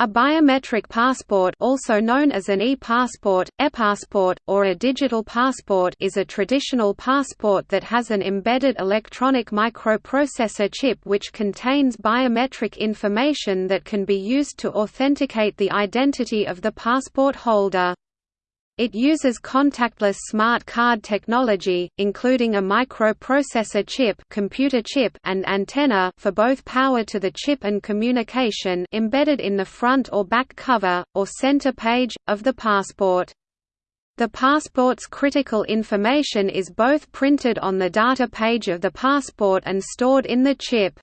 A biometric passport also known as an e-passport, e-passport, or a digital passport is a traditional passport that has an embedded electronic microprocessor chip which contains biometric information that can be used to authenticate the identity of the passport holder. It uses contactless smart card technology, including a microprocessor chip, computer chip and antenna for both power to the chip and communication embedded in the front or back cover, or center page, of the passport. The passport's critical information is both printed on the data page of the passport and stored in the chip.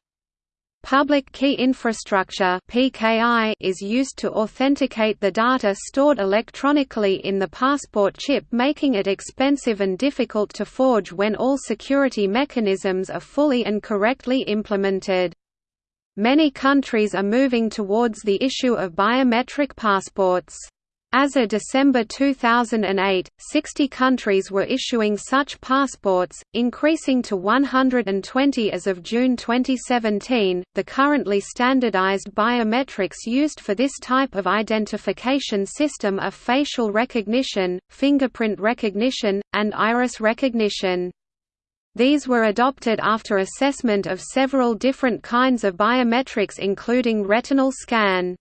Public Key Infrastructure (PKI) is used to authenticate the data stored electronically in the passport chip, making it expensive and difficult to forge when all security mechanisms are fully and correctly implemented. Many countries are moving towards the issue of biometric passports. As of December 2008, 60 countries were issuing such passports, increasing to 120 as of June 2017. The currently standardized biometrics used for this type of identification system are facial recognition, fingerprint recognition, and iris recognition. These were adopted after assessment of several different kinds of biometrics including retinal scan.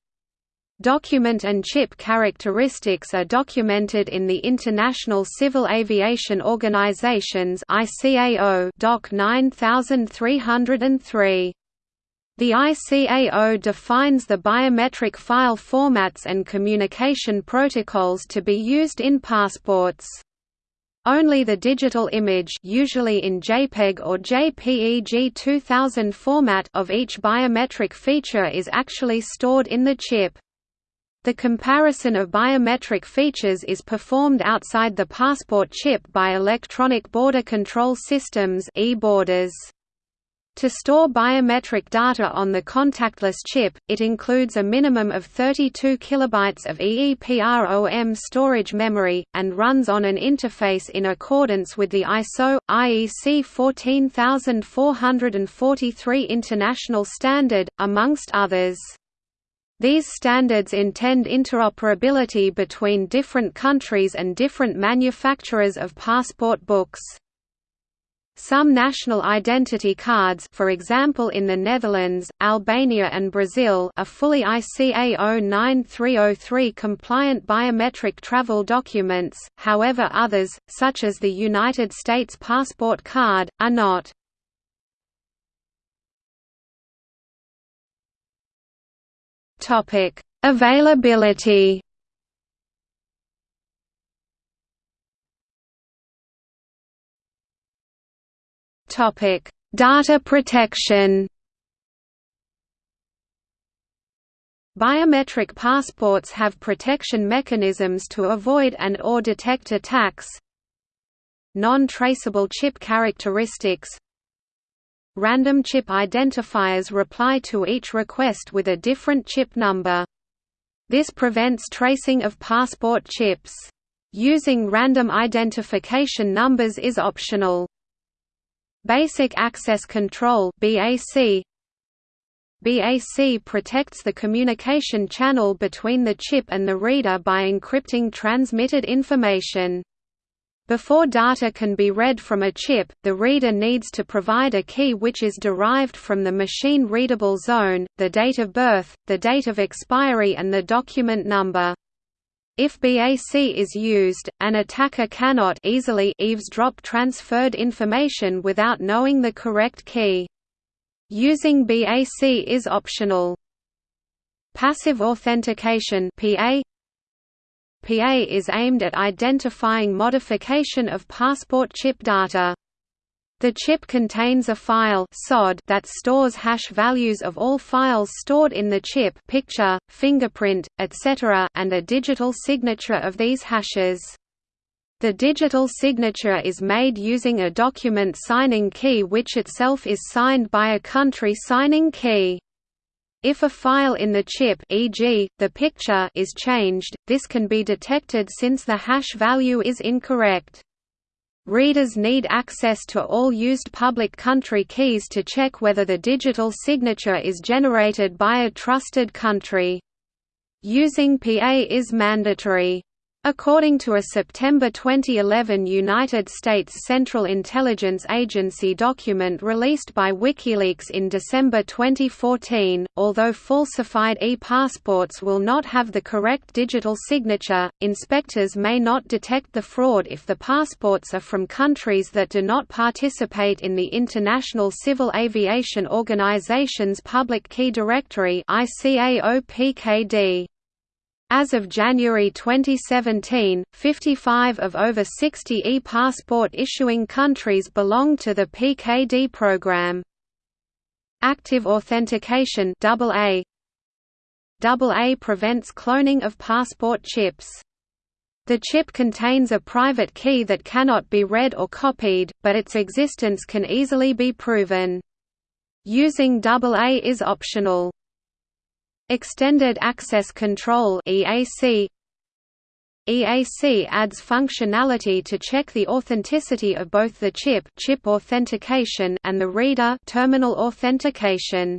Document and chip characteristics are documented in the International Civil Aviation Organization's ICAO Doc 9303. The ICAO defines the biometric file formats and communication protocols to be used in passports. Only the digital image usually in JPEG or JPEG 2000 format of each biometric feature is actually stored in the chip. The comparison of biometric features is performed outside the passport chip by electronic border control systems e-borders. To store biometric data on the contactless chip, it includes a minimum of 32 kilobytes of EEPROM storage memory, and runs on an interface in accordance with the ISO, IEC 14443 international standard, amongst others. These standards intend interoperability between different countries and different manufacturers of passport books. Some national identity cards for example in the Netherlands, Albania and Brazil are fully ICAO 9303 compliant biometric travel documents, however others, such as the United States passport card, are not. Topic: Availability. Topic: Data protection. Biometric passports have protection mechanisms to avoid and or detect attacks. Non-traceable chip characteristics Random chip identifiers reply to each request with a different chip number. This prevents tracing of passport chips. Using random identification numbers is optional. Basic Access Control BAC BAC protects the communication channel between the chip and the reader by encrypting transmitted information. Before data can be read from a chip, the reader needs to provide a key which is derived from the machine-readable zone, the date of birth, the date of expiry and the document number. If BAC is used, an attacker cannot easily eavesdrop transferred information without knowing the correct key. Using BAC is optional. Passive authentication PA PA is aimed at identifying modification of passport chip data. The chip contains a file SOD that stores hash values of all files stored in the chip picture, fingerprint, etc. and a digital signature of these hashes. The digital signature is made using a document signing key which itself is signed by a country signing key. If a file in the chip e.g., the picture is changed, this can be detected since the hash value is incorrect. Readers need access to all used public country keys to check whether the digital signature is generated by a trusted country. Using PA is mandatory. According to a September 2011 United States Central Intelligence Agency document released by WikiLeaks in December 2014, although falsified e-passports will not have the correct digital signature, inspectors may not detect the fraud if the passports are from countries that do not participate in the International Civil Aviation Organization's Public Key Directory ICAO-PKD. As of January 2017, 55 of over 60 e-passport issuing countries belong to the PKD program. Active authentication AA AA prevents cloning of passport chips. The chip contains a private key that cannot be read or copied, but its existence can easily be proven. Using AA is optional. Extended Access Control EAC EAC adds functionality to check the authenticity of both the chip, chip authentication and the reader terminal authentication.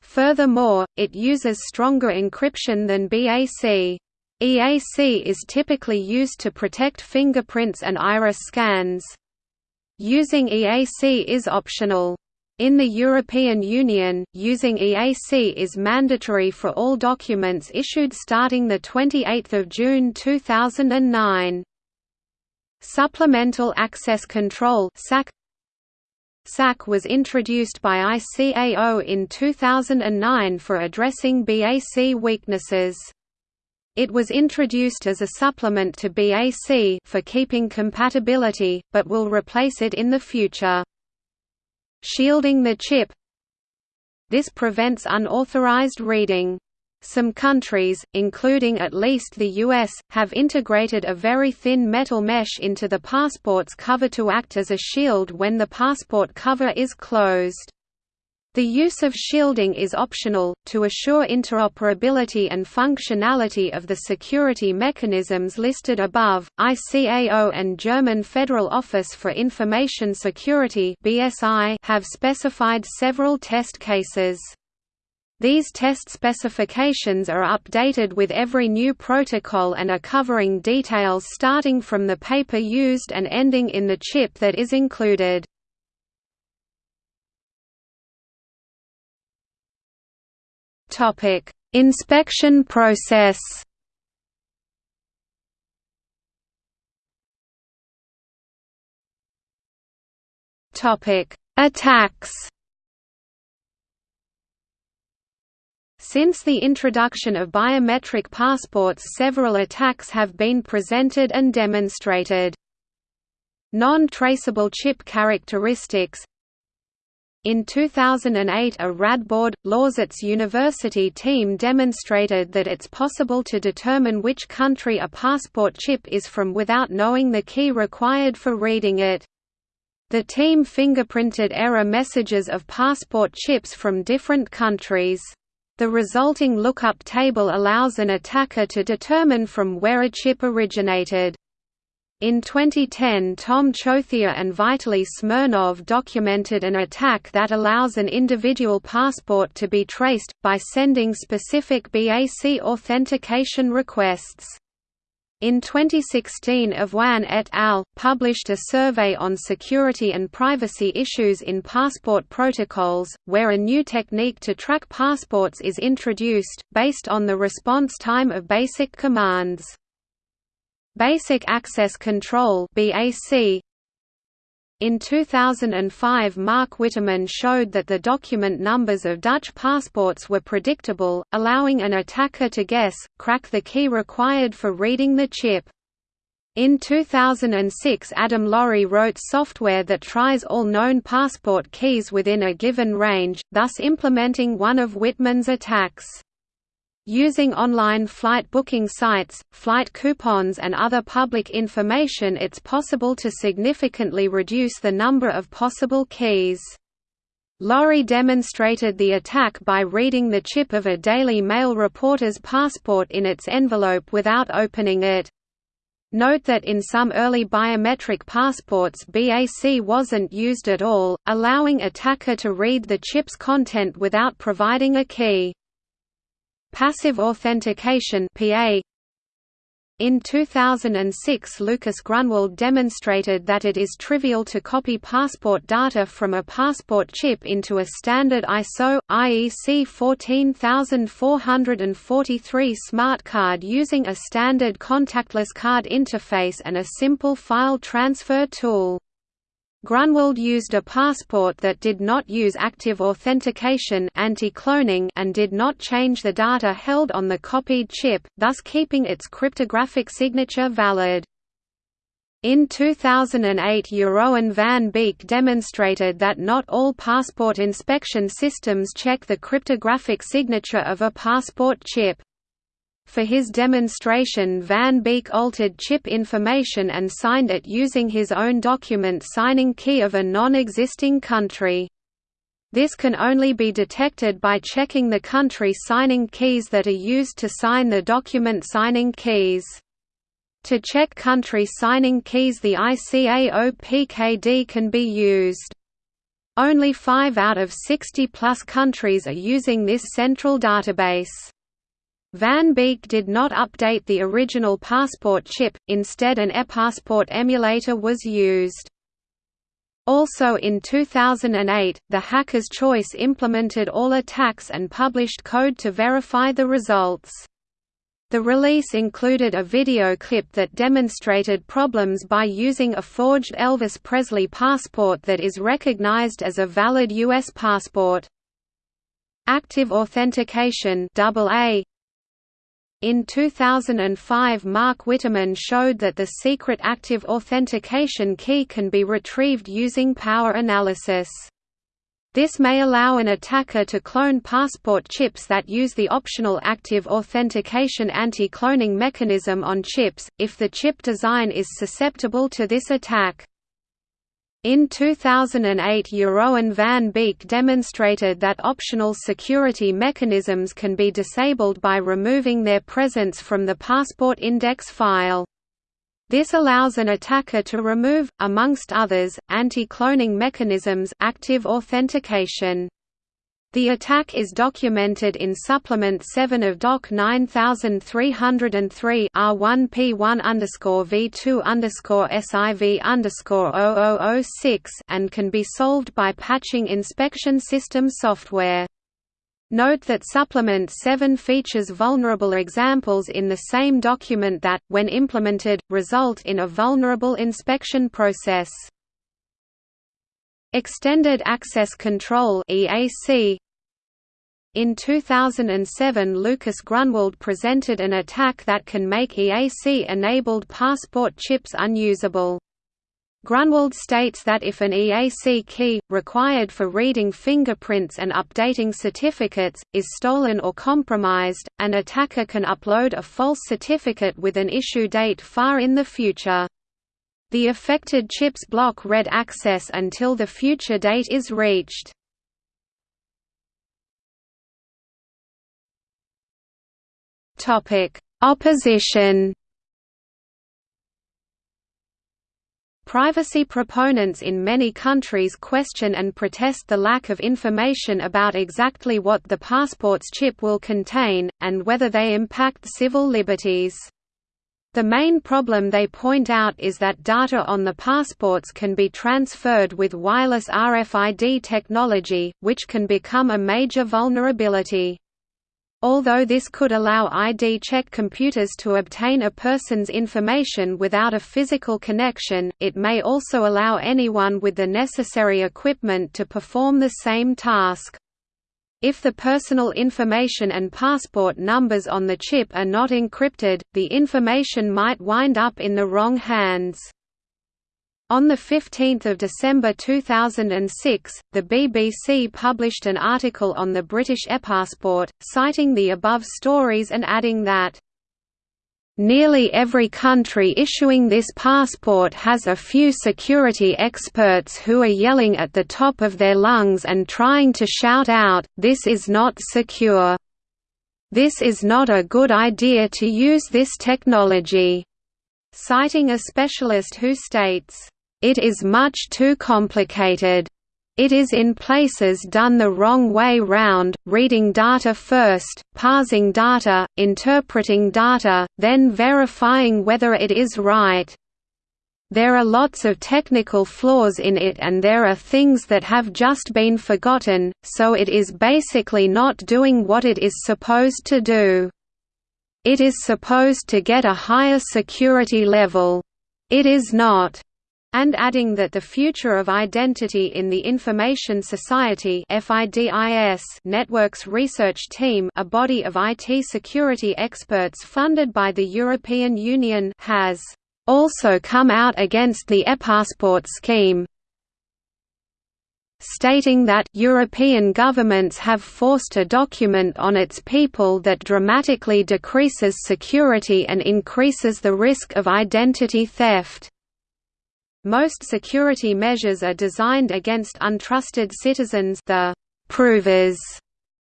Furthermore, it uses stronger encryption than BAC. EAC is typically used to protect fingerprints and iris scans. Using EAC is optional. In the European Union, using EAC is mandatory for all documents issued starting 28 June 2009. Supplemental Access Control SAC SAC was introduced by ICAO in 2009 for addressing BAC weaknesses. It was introduced as a supplement to BAC for keeping compatibility, but will replace it in the future. Shielding the chip This prevents unauthorized reading. Some countries, including at least the US, have integrated a very thin metal mesh into the passport's cover to act as a shield when the passport cover is closed. The use of shielding is optional, to assure interoperability and functionality of the security mechanisms listed above. ICAO and German Federal Office for Information Security have specified several test cases. These test specifications are updated with every new protocol and are covering details starting from the paper used and ending in the chip that is included. Topic: Inspection process. Topic: Attacks. Since the introduction of biometric passports several attacks have been presented and demonstrated. Non-traceable chip characteristics in 2008 a Radboud, Lausitz University team demonstrated that it's possible to determine which country a passport chip is from without knowing the key required for reading it. The team fingerprinted error messages of passport chips from different countries. The resulting lookup table allows an attacker to determine from where a chip originated. In 2010 Tom Chothia and Vitaly Smirnov documented an attack that allows an individual passport to be traced, by sending specific BAC authentication requests. In 2016 Avoine et al. published a survey on security and privacy issues in passport protocols, where a new technique to track passports is introduced, based on the response time of basic commands. Basic Access Control BAC in 2005 Marc Witteman showed that the document numbers of Dutch passports were predictable, allowing an attacker to guess, crack the key required for reading the chip. In 2006 Adam Laurie wrote software that tries all known passport keys within a given range, thus implementing one of Witteman's attacks. Using online flight booking sites, flight coupons and other public information it's possible to significantly reduce the number of possible keys. Laurie demonstrated the attack by reading the chip of a Daily Mail reporter's passport in its envelope without opening it. Note that in some early biometric passports BAC wasn't used at all, allowing attacker to read the chip's content without providing a key. Passive authentication PA in 2006 Lukas Grunwald demonstrated that it is trivial to copy passport data from a passport chip into a standard ISO, IEC 14443 smart card using a standard contactless card interface and a simple file transfer tool. Grunwald used a passport that did not use active authentication anti-cloning and did not change the data held on the copied chip, thus keeping its cryptographic signature valid. In 2008 Jeroen van Beek demonstrated that not all passport inspection systems check the cryptographic signature of a passport chip. For his demonstration Van Beek altered chip information and signed it using his own document signing key of a non-existing country. This can only be detected by checking the country signing keys that are used to sign the document signing keys. To check country signing keys the ICAO-PKD can be used. Only 5 out of 60 plus countries are using this central database. Van Beek did not update the original passport chip, instead an ePassport emulator was used. Also in 2008, the Hacker's Choice implemented all attacks and published code to verify the results. The release included a video clip that demonstrated problems by using a forged Elvis Presley passport that is recognized as a valid U.S. passport. Active Authentication AA in 2005 Marc Witteman showed that the secret active authentication key can be retrieved using power analysis. This may allow an attacker to clone passport chips that use the optional active authentication anti-cloning mechanism on chips, if the chip design is susceptible to this attack. In 2008 Jeroen van Beek demonstrated that optional security mechanisms can be disabled by removing their presence from the passport index file. This allows an attacker to remove, amongst others, anti-cloning mechanisms active authentication. The attack is documented in Supplement 7 of Doc 9303 R1P1 V2 SIV 0006 and can be solved by patching inspection system software. Note that Supplement 7 features vulnerable examples in the same document that, when implemented, result in a vulnerable inspection process. Extended Access Control EAC in 2007 Lukas Grunwald presented an attack that can make EAC-enabled passport chips unusable. Grunwald states that if an EAC key, required for reading fingerprints and updating certificates, is stolen or compromised, an attacker can upload a false certificate with an issue date far in the future. The affected chips block read access until the future date is reached. Opposition. Privacy proponents in many countries question and protest the lack of information about exactly what the passport's chip will contain, and whether they impact civil liberties. The main problem they point out is that data on the passports can be transferred with wireless RFID technology, which can become a major vulnerability. Although this could allow ID check computers to obtain a person's information without a physical connection, it may also allow anyone with the necessary equipment to perform the same task. If the personal information and passport numbers on the chip are not encrypted, the information might wind up in the wrong hands. On 15 December 2006, the BBC published an article on the British ePassport, citing the above stories and adding that, Nearly every country issuing this passport has a few security experts who are yelling at the top of their lungs and trying to shout out, this is not secure. This is not a good idea to use this technology. Citing a specialist who states, it is much too complicated. It is in places done the wrong way round, reading data first, parsing data, interpreting data, then verifying whether it is right. There are lots of technical flaws in it and there are things that have just been forgotten, so it is basically not doing what it is supposed to do. It is supposed to get a higher security level. It is not and adding that the future of identity in the Information Society Networks Research Team a body of IT security experts funded by the European Union has also come out against the ePassport scheme stating that European governments have forced a document on its people that dramatically decreases security and increases the risk of identity theft. Most security measures are designed against untrusted citizens the provers,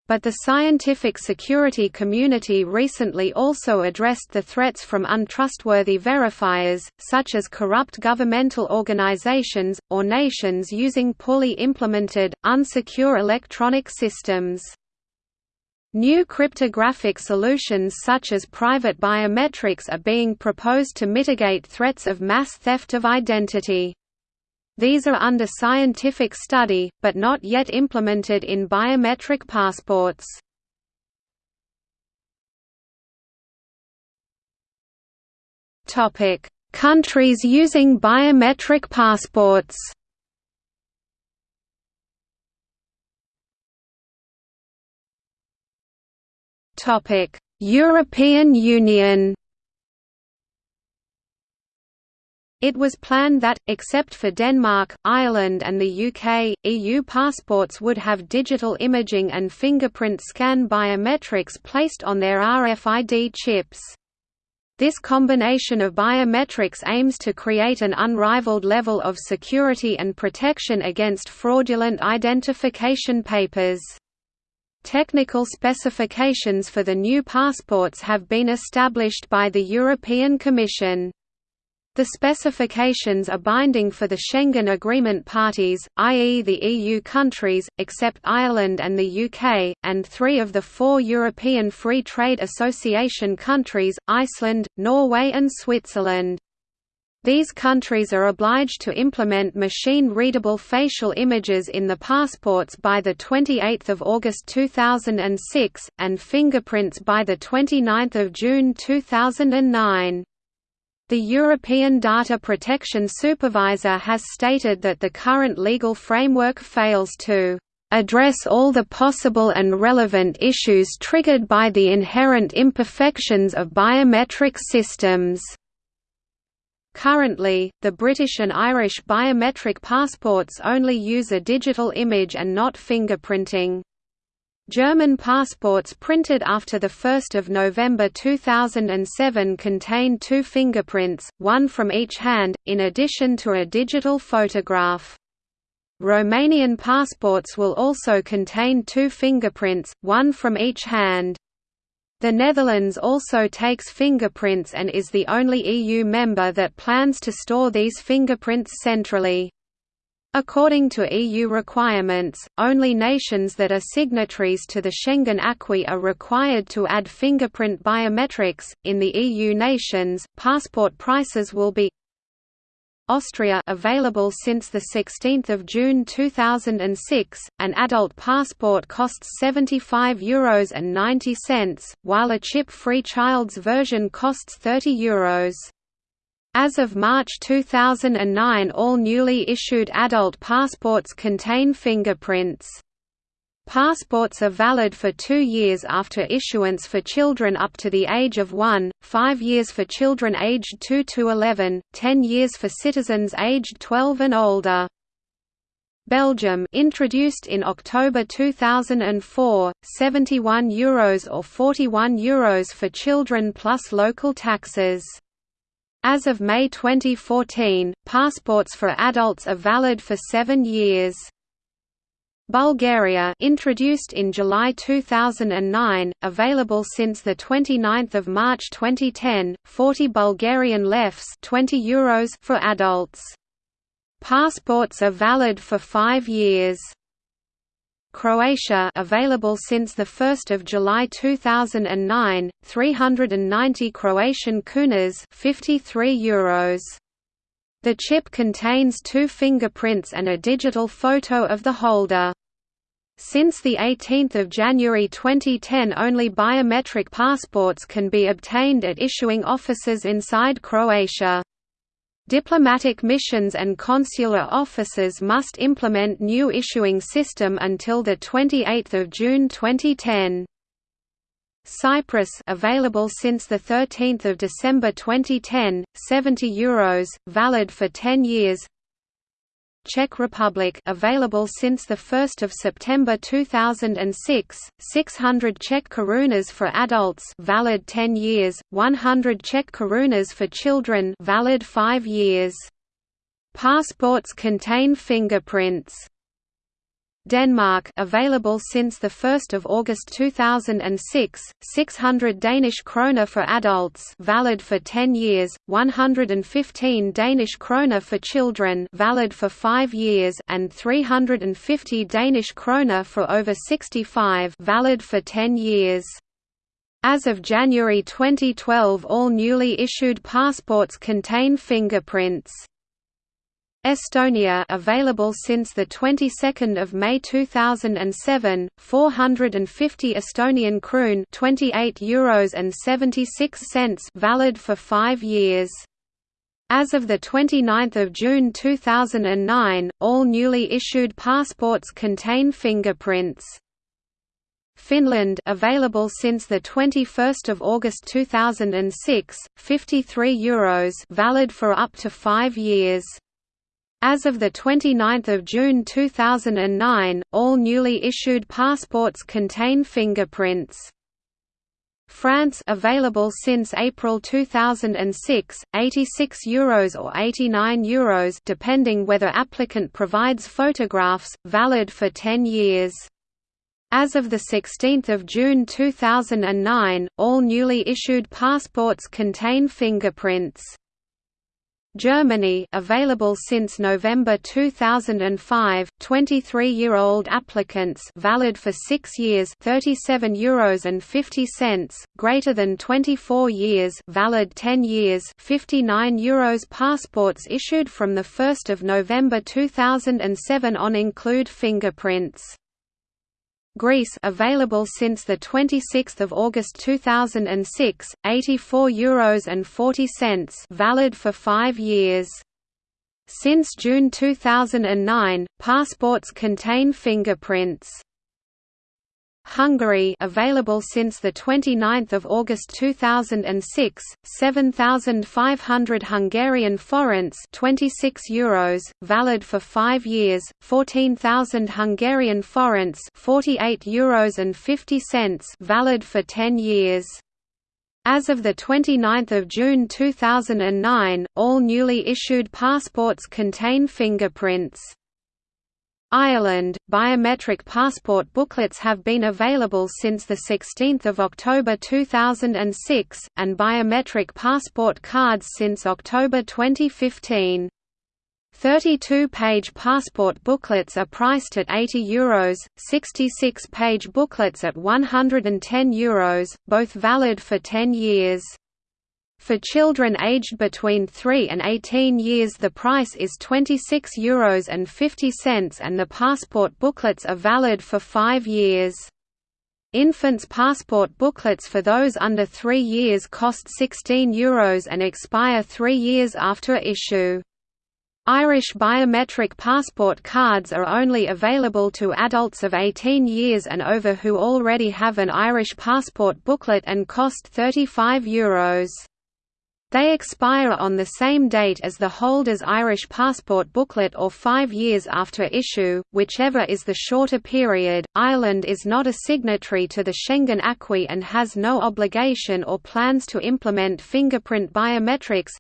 but the scientific security community recently also addressed the threats from untrustworthy verifiers, such as corrupt governmental organizations, or nations using poorly implemented, unsecure electronic systems. New cryptographic solutions such as private biometrics are being proposed to mitigate threats of mass theft of identity. These are under scientific study, but not yet implemented in biometric passports. Countries using biometric passports Topic: European Union. It was planned that, except for Denmark, Ireland and the UK, EU passports would have digital imaging and fingerprint scan biometrics placed on their RFID chips. This combination of biometrics aims to create an unrivaled level of security and protection against fraudulent identification papers. Technical specifications for the new passports have been established by the European Commission. The specifications are binding for the Schengen Agreement parties, i.e. the EU countries, except Ireland and the UK, and three of the four European Free Trade Association countries, Iceland, Norway and Switzerland. These countries are obliged to implement machine-readable facial images in the passports by 28 August 2006, and fingerprints by 29 June 2009. The European Data Protection Supervisor has stated that the current legal framework fails to address all the possible and relevant issues triggered by the inherent imperfections of biometric systems. Currently, the British and Irish biometric passports only use a digital image and not fingerprinting. German passports printed after 1 November 2007 contain two fingerprints, one from each hand, in addition to a digital photograph. Romanian passports will also contain two fingerprints, one from each hand. The Netherlands also takes fingerprints and is the only EU member that plans to store these fingerprints centrally. According to EU requirements, only nations that are signatories to the Schengen Acquis are required to add fingerprint biometrics. In the EU nations, passport prices will be Austria available since 16 June 2006, an adult passport costs €75 and 90 cents, while a chip-free child's version costs €30 Euros. As of March 2009 all newly issued adult passports contain fingerprints. Passports are valid for two years after issuance for children up to the age of 1, 5 years for children aged 2 to 11, 10 years for citizens aged 12 and older. Belgium introduced in October 2004, 71 euros or 41 euros for children plus local taxes. As of May 2014, passports for adults are valid for seven years. Bulgaria introduced in July 2009, available since 29 March 2010, 40 Bulgarian lefs 20 Euros for adults. Passports are valid for five years. Croatia available since 1 July 2009, 390 Croatian kunas 53 euros. The chip contains two fingerprints and a digital photo of the holder. Since 18 January 2010 only biometric passports can be obtained at issuing offices inside Croatia. Diplomatic missions and consular offices must implement new issuing system until 28 June 2010. Cyprus available since 13 December 2010, 70 euros, valid for 10 years Czech Republic available since 1 September 2006, 600 Czech korunas for adults valid 10 years, 100 Czech korunas for children valid 5 years. Passports contain fingerprints. Denmark available since 1 August 2006, 600 Danish kroner for adults valid for 10 years, 115 Danish kroner for children valid for 5 years and 350 Danish kroner for over 65 valid for 10 years. As of January 2012 all newly issued passports contain fingerprints. Estonia available since the 22nd of May 2007 450 Estonian kroon 28 euros and 76 cents valid for 5 years as of 29 June 2009, all newly issued passports contain fingerprints. Finland available since the 21st of August 2006, 53 euros valid for up to 5 years. As of 29 June 2009, all newly issued passports contain fingerprints. France available since April 2006, 86 euros or 89 euros depending whether applicant provides photographs, valid for 10 years. As of 16 June 2009, all newly issued passports contain fingerprints. Germany available since November 2005 23-year-old applicants valid for 6 years 37 euros and 50 cents greater than 24 years valid 10 years 59 euros. Passports issued from the 1st of November 2007 on include fingerprints Greece available since the 26th of August 2006, 84 euros and 40 cents, valid for 5 years. Since June 2009, passports contain fingerprints. Hungary available since the 29th of August 2006 7500 Hungarian forints 26 euros valid for 5 years 14000 Hungarian forints 48 euros and 50 cents valid for 10 years as of 29 June 2009, all newly issued passports contain fingerprints. Ireland, biometric passport booklets have been available since 16 October 2006, and biometric passport cards since October 2015. 32-page passport booklets are priced at €80, Euros, 66-page booklets at €110, Euros, both valid for 10 years. For children aged between 3 and 18 years the price is €26 Euros and 50 cents and the passport booklets are valid for 5 years. Infants' passport booklets for those under 3 years cost €16 Euros and expire 3 years after issue. Irish biometric passport cards are only available to adults of 18 years and over who already have an Irish passport booklet and cost €35 Euros. They expire on the same date as the holder's Irish passport booklet or five years after issue, whichever is the shorter period. Ireland is not a signatory to the Schengen Acquis and has no obligation or plans to implement fingerprint biometrics.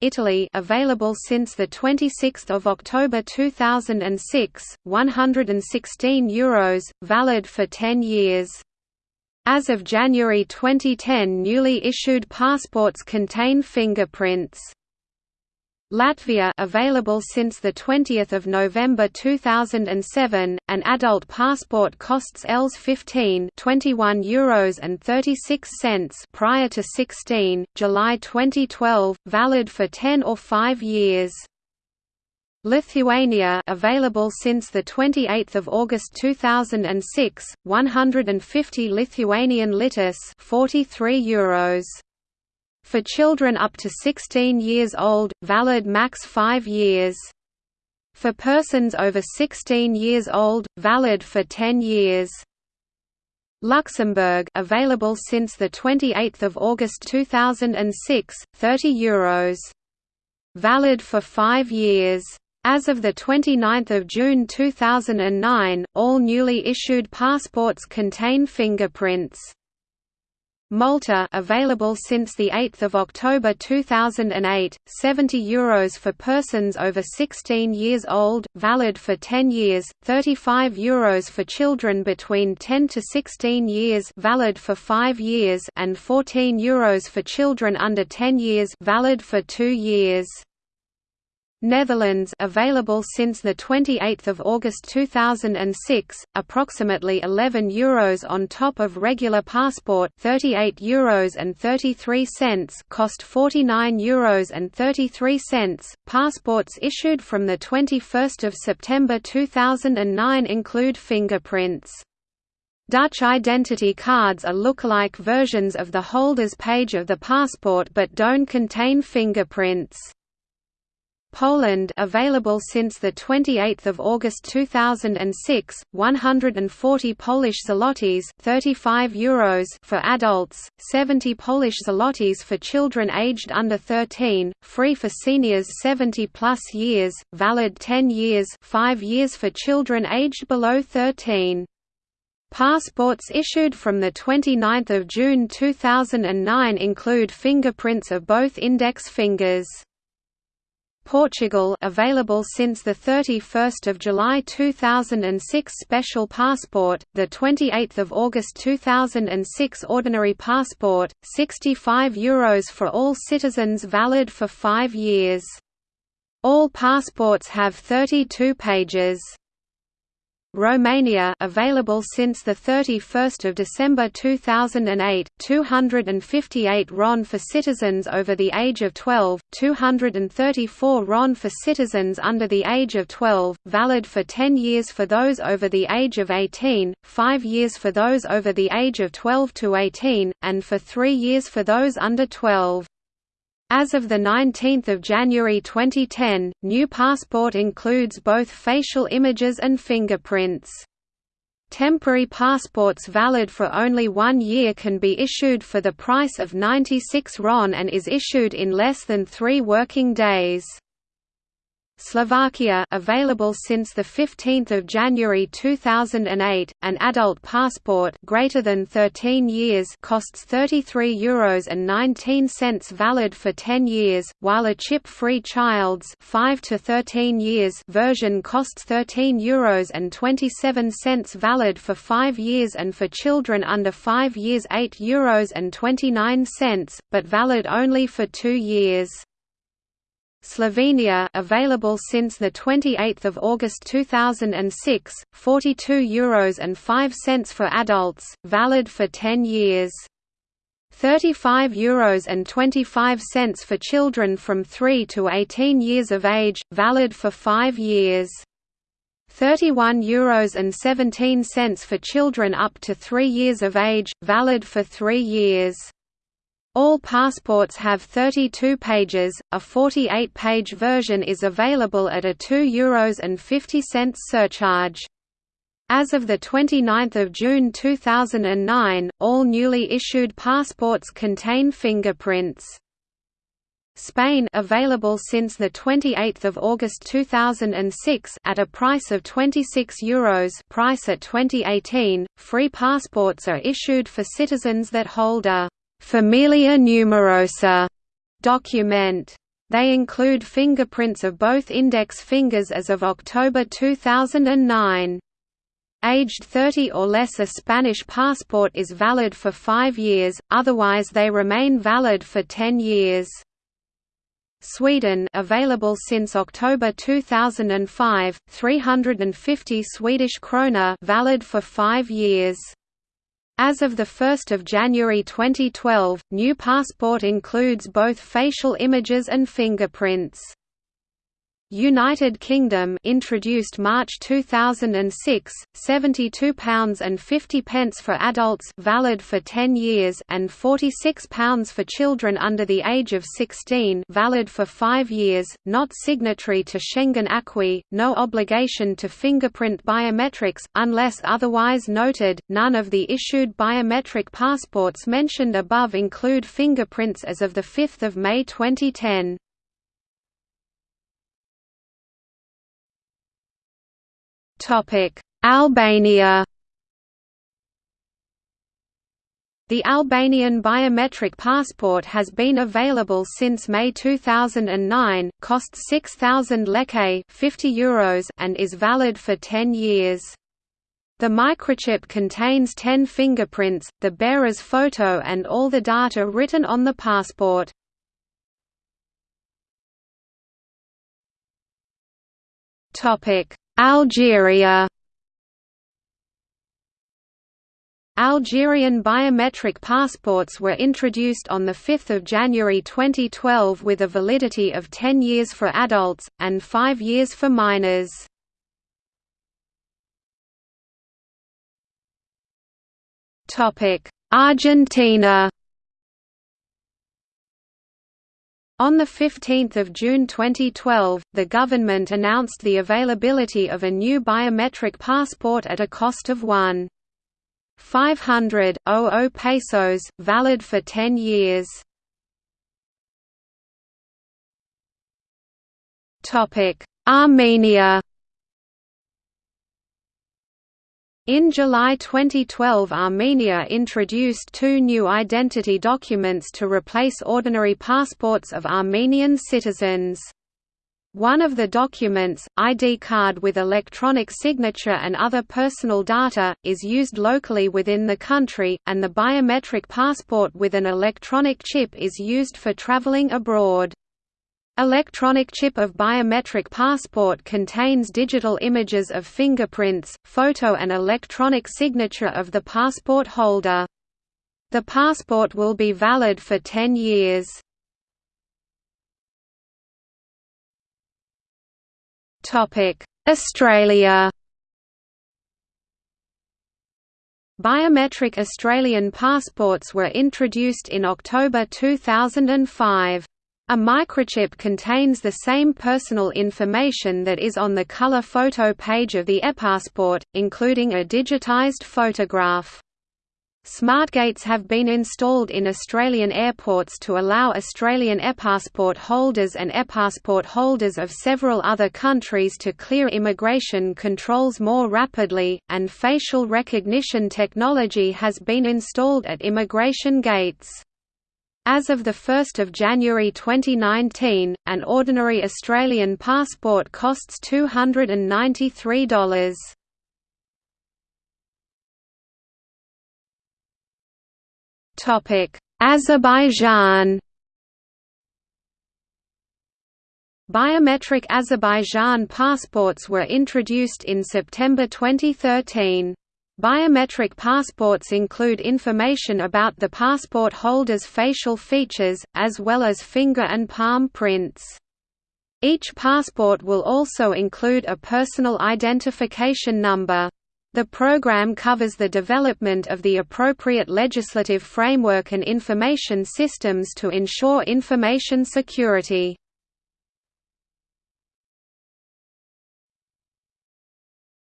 Italy available since the 26th of October 2006, 116 euros, valid for 10 years. As of January 2010 newly issued passports contain fingerprints. Latvia available since the 20th of November 2007 an adult passport costs ELS 15 21 euros and 36 cents prior to 16 July 2012 valid for 10 or 5 years Lithuania available since the 28th of August 2006 150 Lithuanian litus 43 euros for children up to 16 years old, valid max 5 years. For persons over 16 years old, valid for 10 years. Luxembourg available since the 28th of August 2006, 30 euros. Valid for 5 years. As of 29 June 2009, all newly issued passports contain fingerprints. Malta available since the 8th of October 2008 70 euros for persons over 16 years old valid for 10 years 35 euros for children between 10 to 16 years valid for 5 years and 14 euros for children under 10 years valid for 2 years Netherlands available since the 28th of August 2006 approximately 11 euros on top of regular passport 38 euros and 33 cents cost 49 euros and 33 cents passports issued from the 21st of September 2009 include fingerprints Dutch identity cards are lookalike versions of the holder's page of the passport but don't contain fingerprints. Poland available since the 28th of August 2006 140 Polish zlotys 35 euros for adults 70 Polish zlotys for children aged under 13 free for seniors 70 plus years valid 10 years 5 years for children aged below 13 Passports issued from 29 June 2009 include fingerprints of both index fingers. Portugal available since the 31st of July 2006 special passport, the 28th of August 2006 ordinary passport, 65 euros for all citizens valid for 5 years. All passports have 32 pages. Romania available since the 31st of December 2008 258 RON for citizens over the age of 12 234 RON for citizens under the age of 12 valid for 10 years for those over the age of 18 5 years for those over the age of 12 to 18 and for 3 years for those under 12 as of 19 January 2010, new passport includes both facial images and fingerprints. Temporary passports valid for only one year can be issued for the price of 96 RON and is issued in less than three working days. Slovakia available since the 15th of January 2008 an adult passport greater than 13 years costs 33 euros and 19 cents valid for 10 years while a chip-free child's 5 to 13 years version costs 13 euros and 27 cents valid for 5 years and for children under 5 years 8 euros and 29 cents but valid only for 2 years Slovenia available since the 28th of August 2006 42 euros and 5 cents for adults valid for 10 years. 35 euros and 25 cents for children from 3 to 18 years of age valid for 5 years. 31 euros and 17 cents for children up to 3 years of age valid for 3 years all passports have 32 pages, a 48-page version is available at a €2 Euros and 50 cents surcharge. As of 29 June 2009, all newly issued passports contain fingerprints. Spain available since the 28th of August 2006 at a price of 26 euros price at 2018 free passports are issued for citizens that hold a Familia numerosa document. They include fingerprints of both index fingers as of October 2009. Aged 30 or less a Spanish passport is valid for five years, otherwise they remain valid for 10 years. Sweden available since October 2005, 350 Swedish krona valid for 5 years. As of 1 January 2012, new passport includes both facial images and fingerprints. United Kingdom introduced March 2006, £72 and 50 pence for adults valid for 10 years and £46 for children under the age of 16 valid for 5 years, not signatory to Schengen Acquis, no obligation to fingerprint biometrics, unless otherwise noted. None of the issued biometric passports mentioned above include fingerprints as of 5 May 2010. Albania The Albanian biometric passport has been available since May 2009, costs 6,000 leke 50 euros and is valid for 10 years. The microchip contains 10 fingerprints, the bearer's photo and all the data written on the passport. Algeria Algerian biometric passports were introduced on 5 January 2012 with a validity of 10 years for adults, and 5 years for minors. Argentina On 15 June 2012, the government announced the availability of a new biometric passport at a cost of 1. 500 pesos, valid for 10 years. Armenia In July 2012 Armenia introduced two new identity documents to replace ordinary passports of Armenian citizens. One of the documents, ID card with electronic signature and other personal data, is used locally within the country, and the biometric passport with an electronic chip is used for traveling abroad. Electronic chip of biometric passport contains digital images of fingerprints, photo and electronic signature of the passport holder. The passport will be valid for 10 years. Australia Biometric Australian passports were introduced in October 2005. A microchip contains the same personal information that is on the color photo page of the ePassport, including a digitized photograph. SmartGates have been installed in Australian airports to allow Australian ePassport holders and ePassport holders of several other countries to clear immigration controls more rapidly, and facial recognition technology has been installed at immigration gates. As of 1 January 2019, an ordinary Australian passport costs $293. Azerbaijan Biometric Azerbaijan passports were introduced in September 2013. Biometric passports include information about the passport holder's facial features, as well as finger and palm prints. Each passport will also include a personal identification number. The program covers the development of the appropriate legislative framework and information systems to ensure information security.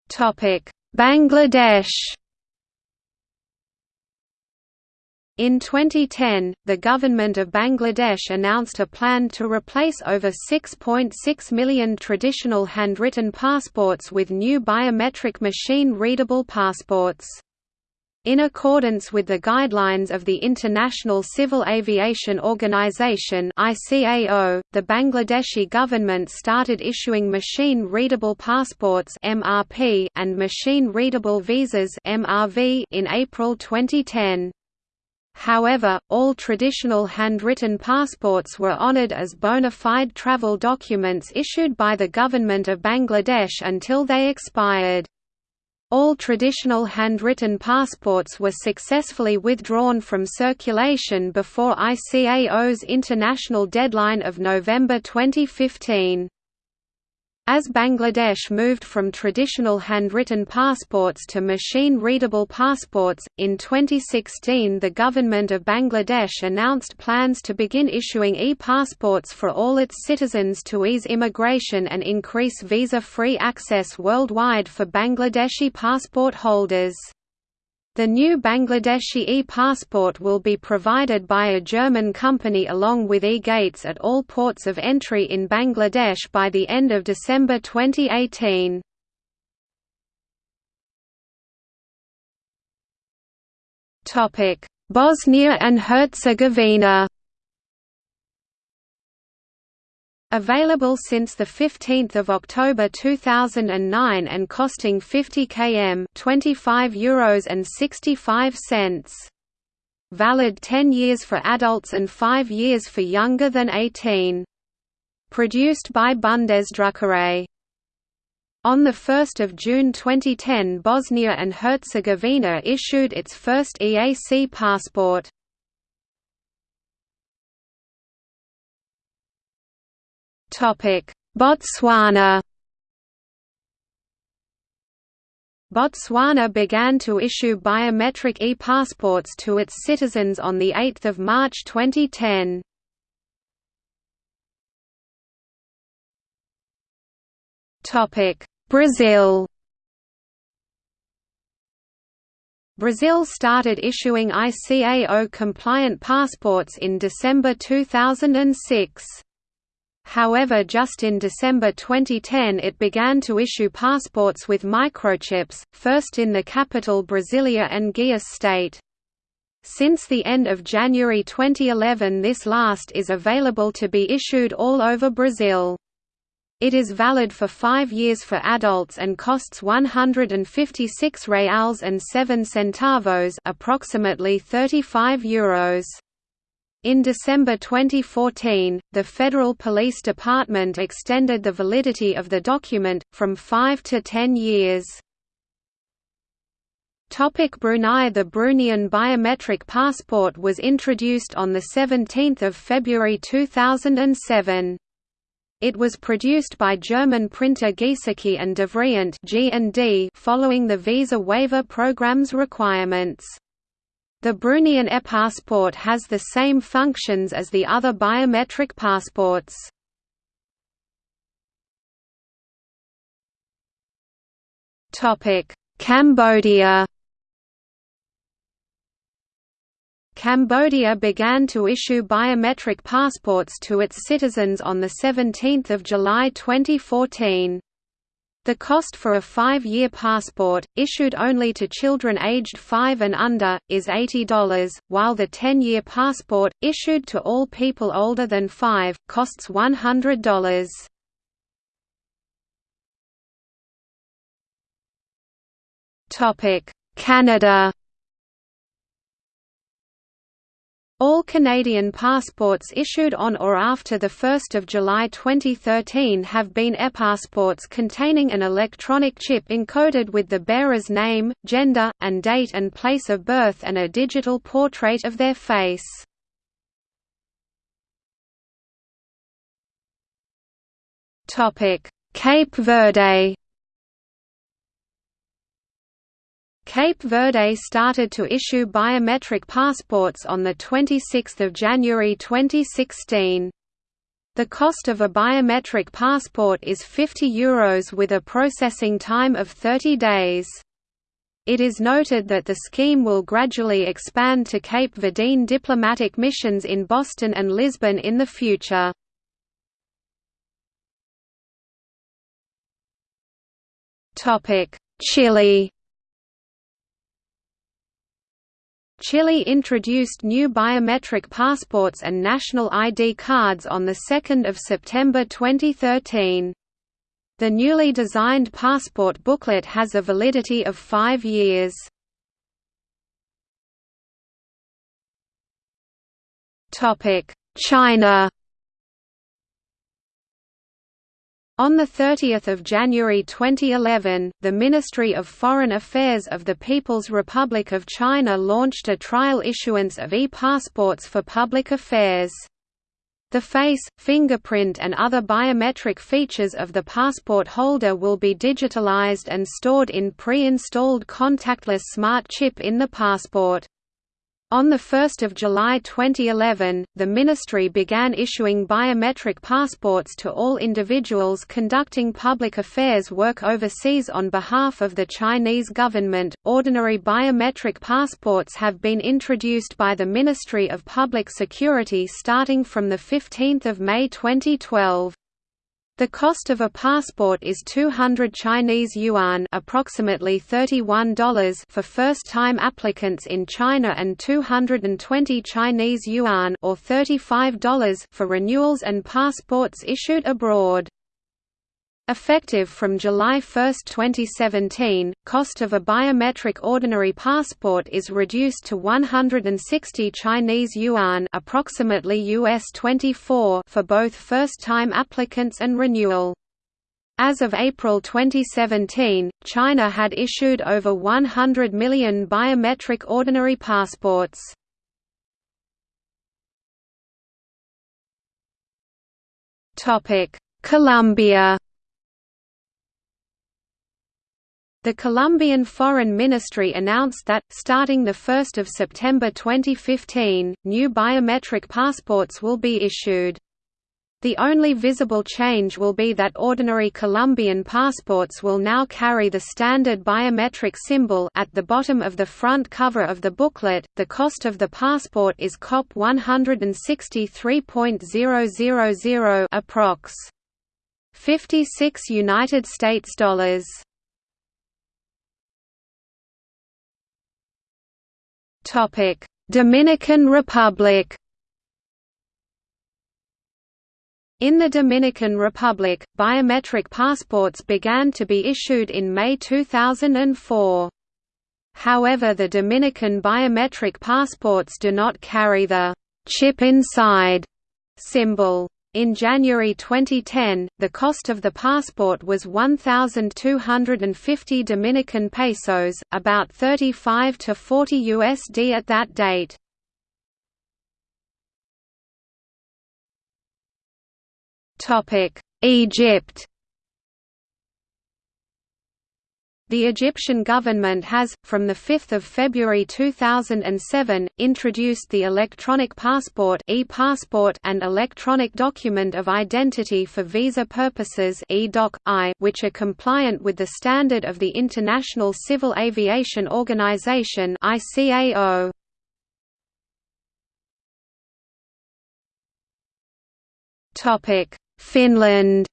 Topic: Bangladesh In 2010, the government of Bangladesh announced a plan to replace over 6.6 million traditional handwritten passports with new biometric machine-readable passports. In accordance with the guidelines of the International Civil Aviation Organization (ICAO), the Bangladeshi government started issuing machine-readable passports (MRP) and machine-readable visas (MRV) in April 2010. However, all traditional handwritten passports were honoured as bona fide travel documents issued by the government of Bangladesh until they expired. All traditional handwritten passports were successfully withdrawn from circulation before ICAO's international deadline of November 2015. As Bangladesh moved from traditional handwritten passports to machine-readable passports, in 2016 the government of Bangladesh announced plans to begin issuing e-passports for all its citizens to ease immigration and increase visa-free access worldwide for Bangladeshi passport holders. The new Bangladeshi e-passport will be provided by a German company along with e-gates at all ports of entry in Bangladesh by the end of December 2018. Bosnia and Herzegovina Available since 15 October 2009 and costing 50 km €25 and 65 cents. Valid 10 years for adults and 5 years for younger than 18. Produced by Bundesdruckerei. On 1 June 2010 Bosnia and Herzegovina issued its first EAC passport. Botswana Botswana began to issue biometric e-passports to its citizens on 8 March 2010. Brazil Brazil started issuing ICAO-compliant passports in December 2006. However just in December 2010 it began to issue passports with microchips, first in the capital Brasilia and Goiás state. Since the end of January 2011 this last is available to be issued all over Brazil. It is valid for five years for adults and costs 156 reals and 7 centavos approximately 35 euros. In December 2014, the Federal Police Department extended the validity of the document, from 5 to 10 years. Topic Brunei The Bruneian biometric passport was introduced on 17 February 2007. It was produced by German printer Giesecke and Devrient following the visa waiver program's requirements. The Bruneian e-passport has the same functions as the other biometric passports. Cambodia Cambodia began to issue biometric passports to its citizens on 17 July 2014. The cost for a five-year passport, issued only to children aged 5 and under, is $80, while the 10-year passport, issued to all people older than 5, costs $100. Canada All Canadian passports issued on or after 1 July 2013 have been e-passports containing an electronic chip encoded with the bearer's name, gender, and date and place of birth and a digital portrait of their face. Cape Verde Cape Verde started to issue biometric passports on 26 January 2016. The cost of a biometric passport is €50 Euros with a processing time of 30 days. It is noted that the scheme will gradually expand to Cape Verdean diplomatic missions in Boston and Lisbon in the future. Chile Chile introduced new biometric passports and national ID cards on 2 September 2013. The newly designed passport booklet has a validity of five years. China On 30 January 2011, the Ministry of Foreign Affairs of the People's Republic of China launched a trial issuance of e-passports for public affairs. The face, fingerprint and other biometric features of the passport holder will be digitalized and stored in pre-installed contactless smart chip in the passport. On 1 July 2011, the ministry began issuing biometric passports to all individuals conducting public affairs work overseas on behalf of the Chinese government. Ordinary biometric passports have been introduced by the Ministry of Public Security starting from 15 May 2012. The cost of a passport is 200 Chinese yuan approximately $31 for first-time applicants in China and 220 Chinese yuan or $35 for renewals and passports issued abroad. Effective from July 1, 2017, cost of a biometric ordinary passport is reduced to 160 Chinese yuan, approximately US 24 for both first-time applicants and renewal. As of April 2017, China had issued over 100 million biometric ordinary passports. Colombia The Colombian Foreign Ministry announced that, starting 1 September 2015, new biometric passports will be issued. The only visible change will be that ordinary Colombian passports will now carry the standard biometric symbol at the bottom of the front cover of the booklet. The cost of the passport is COP 163.000 approx. 56 United States dollars. Topic: Dominican Republic. In the Dominican Republic, biometric passports began to be issued in May 2004. However the Dominican biometric passports do not carry the «chip inside» symbol. In January 2010, the cost of the passport was 1,250 Dominican pesos, about 35 to 40 USD at that date. Egypt The Egyptian government has, from 5 February 2007, introduced the electronic passport e-passport and electronic document of identity for visa purposes which are compliant with the standard of the International Civil Aviation Organization ICAO. Finland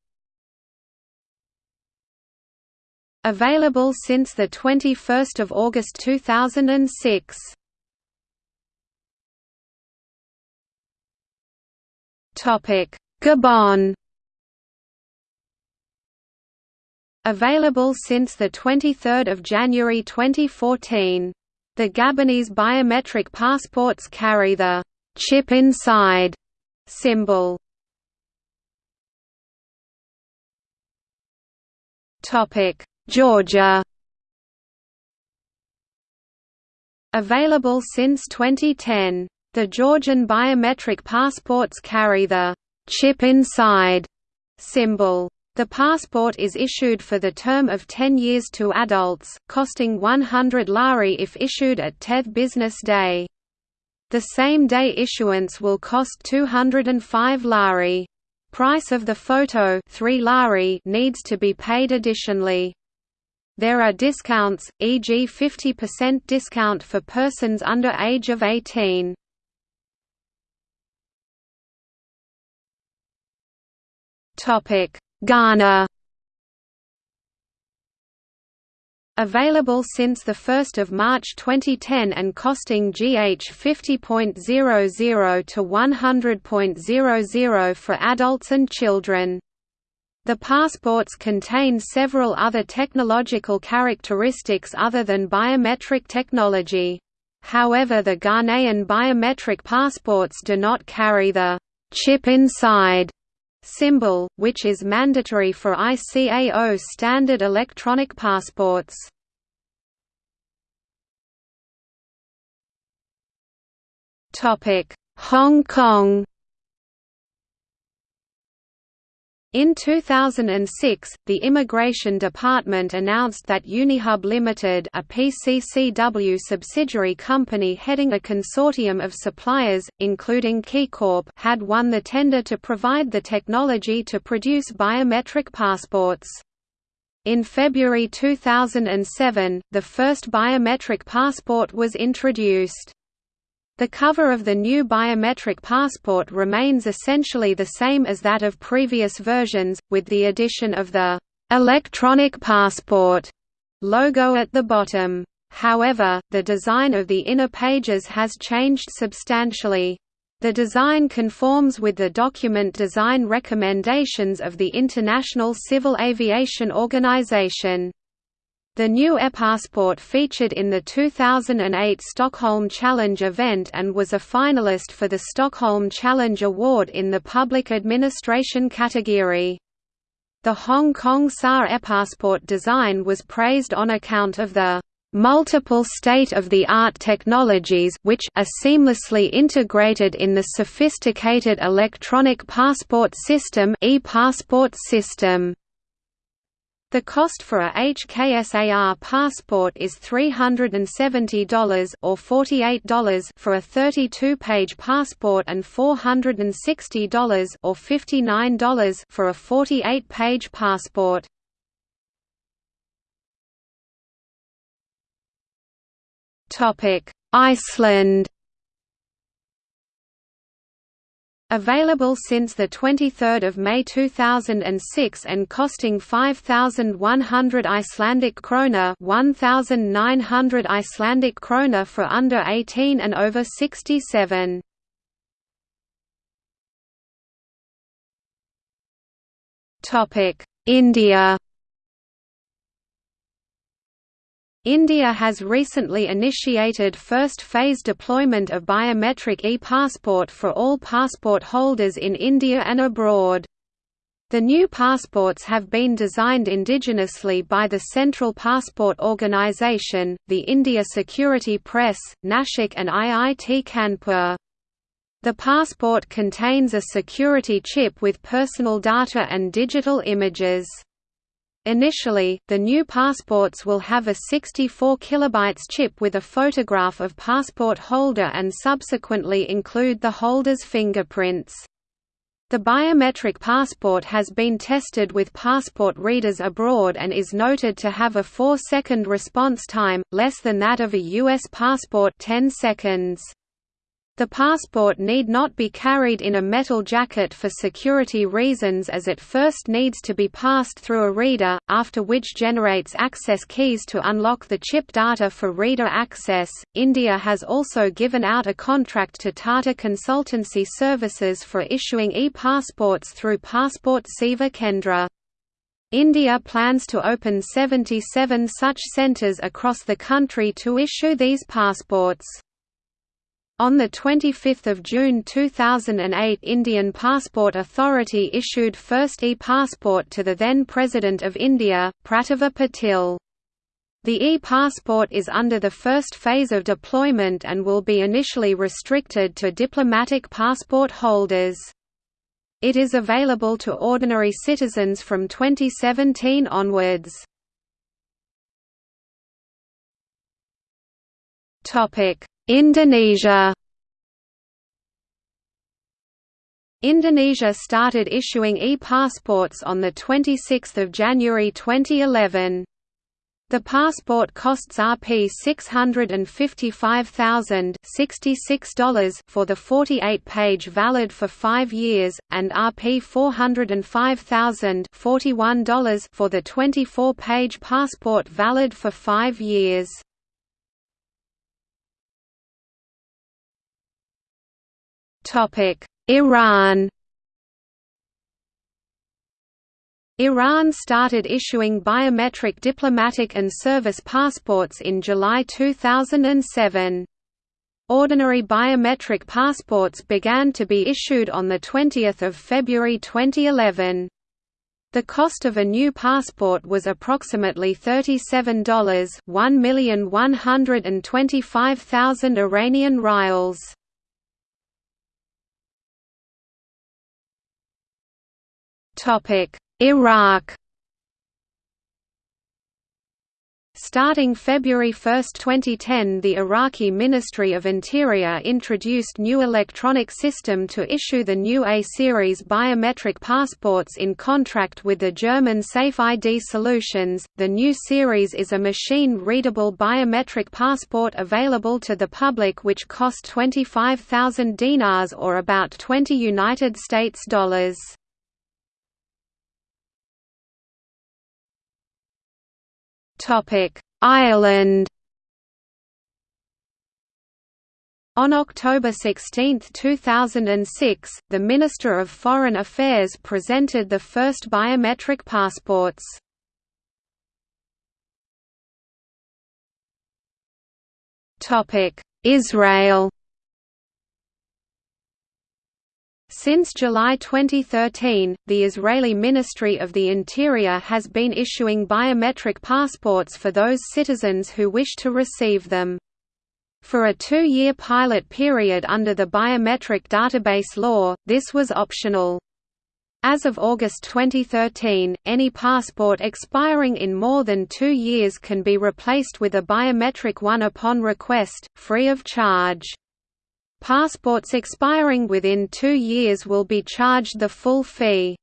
Available since 21 August 2006. Gabon Available since 23 January 2014. The Gabonese biometric passports carry the «chip inside» symbol. Topic Georgia Available since 2010. The Georgian biometric passports carry the «chip inside» symbol. The passport is issued for the term of 10 years to adults, costing 100 lari if issued at 10th business day. The same day issuance will cost 205 lari. Price of the photo 3 lari needs to be paid additionally. There are discounts, e.g. 50% discount for persons under age of 18. Ghana Available since 1 March 2010 and costing GH 50.00 to 100.00 for adults and children. The passports contain several other technological characteristics other than biometric technology. However the Ghanaian biometric passports do not carry the «chip inside» symbol, which is mandatory for ICAO standard electronic passports. Hong Kong In 2006, the Immigration Department announced that Unihub Limited a PCCW subsidiary company heading a consortium of suppliers, including KeyCorp had won the tender to provide the technology to produce biometric passports. In February 2007, the first biometric passport was introduced. The cover of the new biometric passport remains essentially the same as that of previous versions, with the addition of the «electronic passport» logo at the bottom. However, the design of the inner pages has changed substantially. The design conforms with the document design recommendations of the International Civil Aviation Organization. The new ePassport featured in the 2008 Stockholm Challenge event and was a finalist for the Stockholm Challenge Award in the Public Administration category. The Hong Kong SAR ePassport design was praised on account of the multiple state-of-the-art technologies which are seamlessly integrated in the sophisticated electronic passport system e-passport system. The cost for a HKSAR passport is $370 or $48 for a 32-page passport and $460 or $59 for a 48-page passport. Topic: Iceland Available since 23 May 2006 and costing 5,100 Icelandic krona 1,900 Icelandic krona for under 18 and over 67. India India has recently initiated first-phase deployment of biometric e-passport for all passport holders in India and abroad. The new passports have been designed indigenously by the Central Passport Organisation, the India Security Press, Nashik and IIT Kanpur. The passport contains a security chip with personal data and digital images. Initially, the new passports will have a 64 kilobytes chip with a photograph of passport holder and subsequently include the holder's fingerprints. The biometric passport has been tested with passport readers abroad and is noted to have a 4-second response time, less than that of a US passport 10 seconds. The passport need not be carried in a metal jacket for security reasons as it first needs to be passed through a reader, after which generates access keys to unlock the chip data for reader access. India has also given out a contract to Tata Consultancy Services for issuing e-passports through Passport Seva Kendra. India plans to open 77 such centres across the country to issue these passports. On 25 June 2008 Indian Passport Authority issued first e-passport to the then President of India, Pratibha Patil. The e-passport is under the first phase of deployment and will be initially restricted to diplomatic passport holders. It is available to ordinary citizens from 2017 onwards. Topic: Indonesia Indonesia started issuing e-passports on 26 January 2011. The passport costs Rp 655,066 for the 48-page valid for 5 years and Rp 405,041 for the 24-page passport valid for 5 years. Iran Iran started issuing biometric diplomatic and service passports in July 2007. Ordinary biometric passports began to be issued on 20 February 2011. The cost of a new passport was approximately $37 1,125,000 Iranian rials. Iraq Starting February 1, 2010 the Iraqi Ministry of Interior introduced new electronic system to issue the new A-series biometric passports in contract with the German Safe ID Solutions. The new series is a machine-readable biometric passport available to the public which cost 25,000 dinars or about 20 United States dollars. Ireland On October 16, 2006, the Minister of Foreign Affairs presented the first biometric passports. Israel Since July 2013, the Israeli Ministry of the Interior has been issuing biometric passports for those citizens who wish to receive them. For a two-year pilot period under the Biometric Database Law, this was optional. As of August 2013, any passport expiring in more than two years can be replaced with a biometric one upon request, free of charge. Passports expiring within two years will be charged the full fee.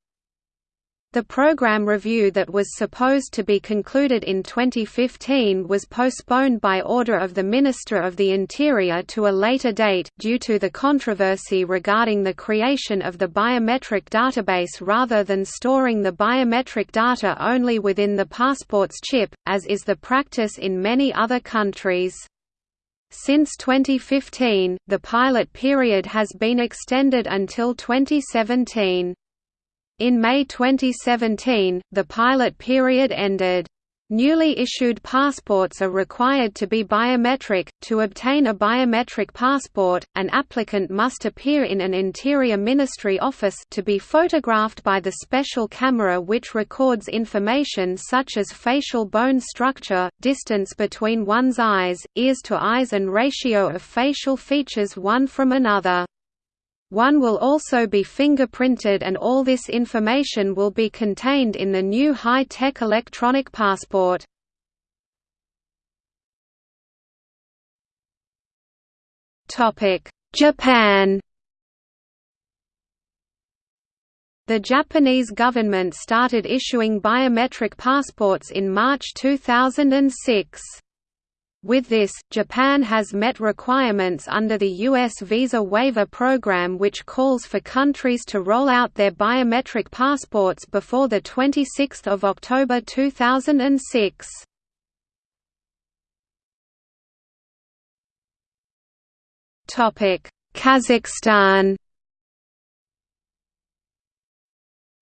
The program review that was supposed to be concluded in 2015 was postponed by order of the Minister of the Interior to a later date, due to the controversy regarding the creation of the biometric database rather than storing the biometric data only within the passport's chip, as is the practice in many other countries. Since 2015, the pilot period has been extended until 2017. In May 2017, the pilot period ended. Newly issued passports are required to be biometric. To obtain a biometric passport, an applicant must appear in an Interior Ministry office to be photographed by the special camera which records information such as facial bone structure, distance between one's eyes, ears to eyes and ratio of facial features one from another. One will also be fingerprinted and all this information will be contained in the new high-tech electronic passport. Japan The Japanese government started issuing biometric passports in March 2006. With this, Japan has met requirements under the U.S. Visa Waiver Program which calls for countries to roll out their biometric passports before 26 October 2006. Kazakhstan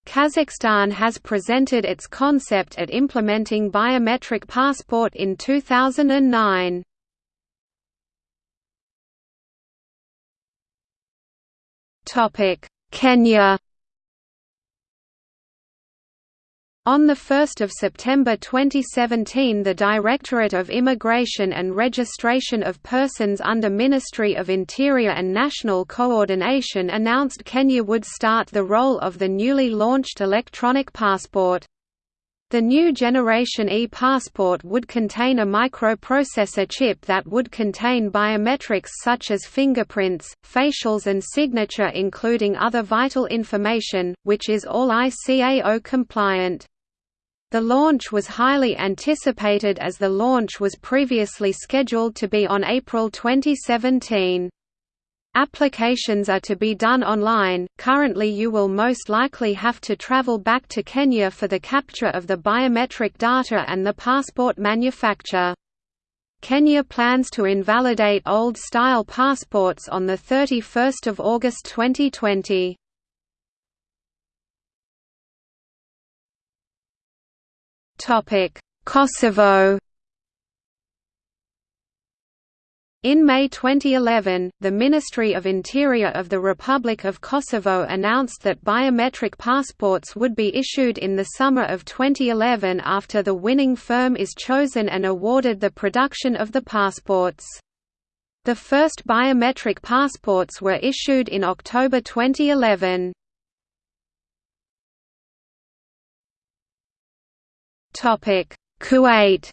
Kazakhstan has presented its concept at implementing biometric passport in 2009. Kenya On 1 September 2017 the Directorate of Immigration and Registration of Persons under Ministry of Interior and National Coordination announced Kenya would start the role of the newly launched electronic passport. The new generation e-passport would contain a microprocessor chip that would contain biometrics such as fingerprints, facials and signature including other vital information, which is all ICAO compliant. The launch was highly anticipated as the launch was previously scheduled to be on April 2017. Applications are to be done online. Currently, you will most likely have to travel back to Kenya for the capture of the biometric data and the passport manufacture. Kenya plans to invalidate old-style passports on 31 August 2020. Kosovo In May 2011, the Ministry of Interior of the Republic of Kosovo announced that biometric passports would be issued in the summer of 2011 after the winning firm is chosen and awarded the production of the passports. The first biometric passports were issued in October 2011. Kuwait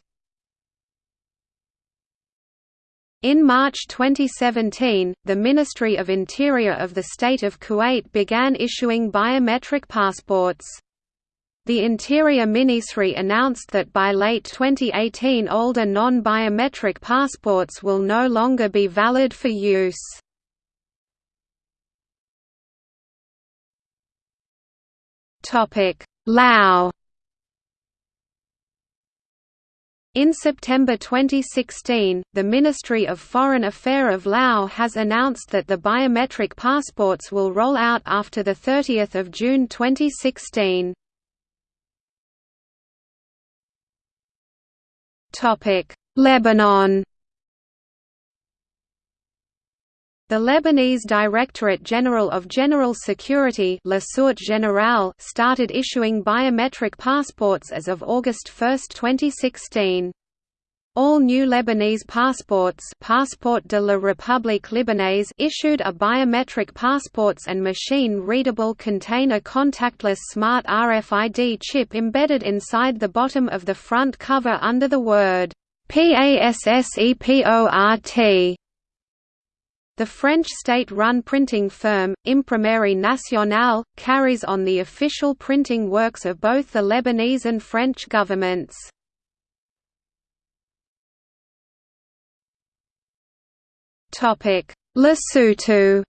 In March 2017, the Ministry of Interior of the State of Kuwait began issuing biometric passports. The Interior Ministry announced that by late 2018 older non-biometric passports will no longer be valid for use. Laos In September 2016, the Ministry of Foreign Affairs of Laos has announced that the biometric passports will roll out after 30 June 2016. Lebanon The Lebanese Directorate General of General Security started issuing biometric passports as of August 1, 2016. All new Lebanese passports Passeport de la République Libanaise issued are biometric passports and machine-readable contain a contactless smart RFID chip embedded inside the bottom of the front cover under the word PASSEPORT. The French state-run printing firm, Imprimerie Nationale, carries on the official printing works of both the Lebanese and French governments. Lesotho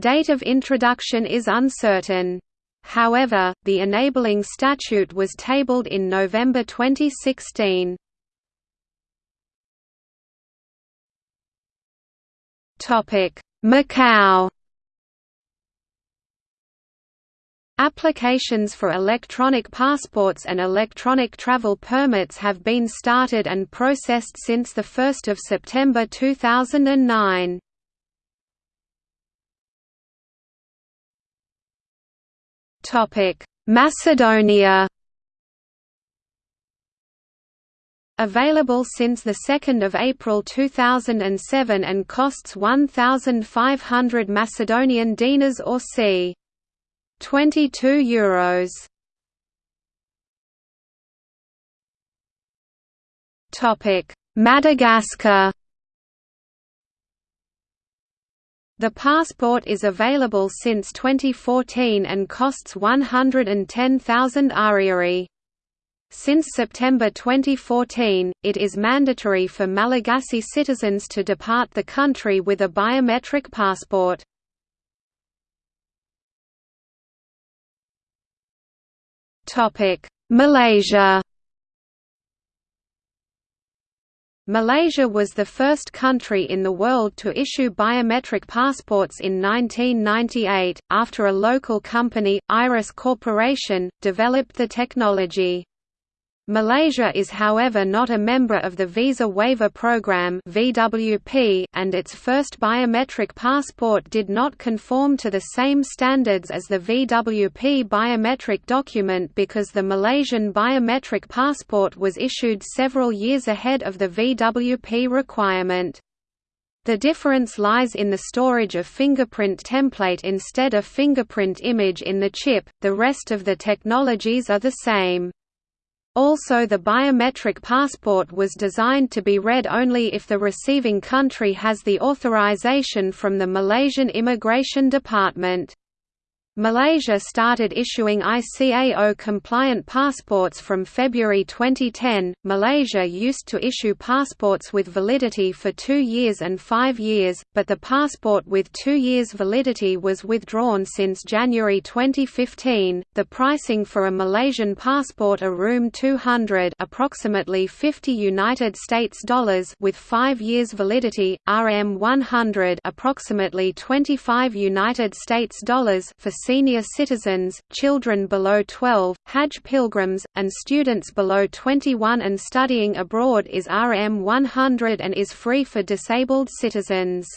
Date of introduction is uncertain. However, the enabling statute was tabled in November 2016. Macau. Applications for electronic passports and electronic travel permits have been started and processed since 1 September 2009. Macedonia Available since 2 April 2007 and costs 1,500 Macedonian dinars or c. 22 euros. Madagascar The passport is available since 2014 and costs 110,000 ariary. Since September 2014, it is mandatory for Malagasy citizens to depart the country with a biometric passport. Malaysia Malaysia was the first country in the world to issue biometric passports in 1998, after a local company, Iris Corporation, developed the technology. Malaysia is however not a member of the Visa Waiver Program (VWP), and its first biometric passport did not conform to the same standards as the VWP biometric document because the Malaysian biometric passport was issued several years ahead of the VWP requirement. The difference lies in the storage of fingerprint template instead of fingerprint image in the chip, the rest of the technologies are the same. Also the biometric passport was designed to be read only if the receiving country has the authorization from the Malaysian Immigration Department. Malaysia started issuing ICAO-compliant passports from February 2010. Malaysia used to issue passports with validity for two years and five years, but the passport with two years validity was withdrawn since January 2015. The pricing for a Malaysian passport RM 200, approximately 50 United States dollars, with five years validity, RM 100, approximately 25 United States dollars for senior citizens, children below 12, Hajj pilgrims, and students below 21 and studying abroad is RM 100 and is free for disabled citizens.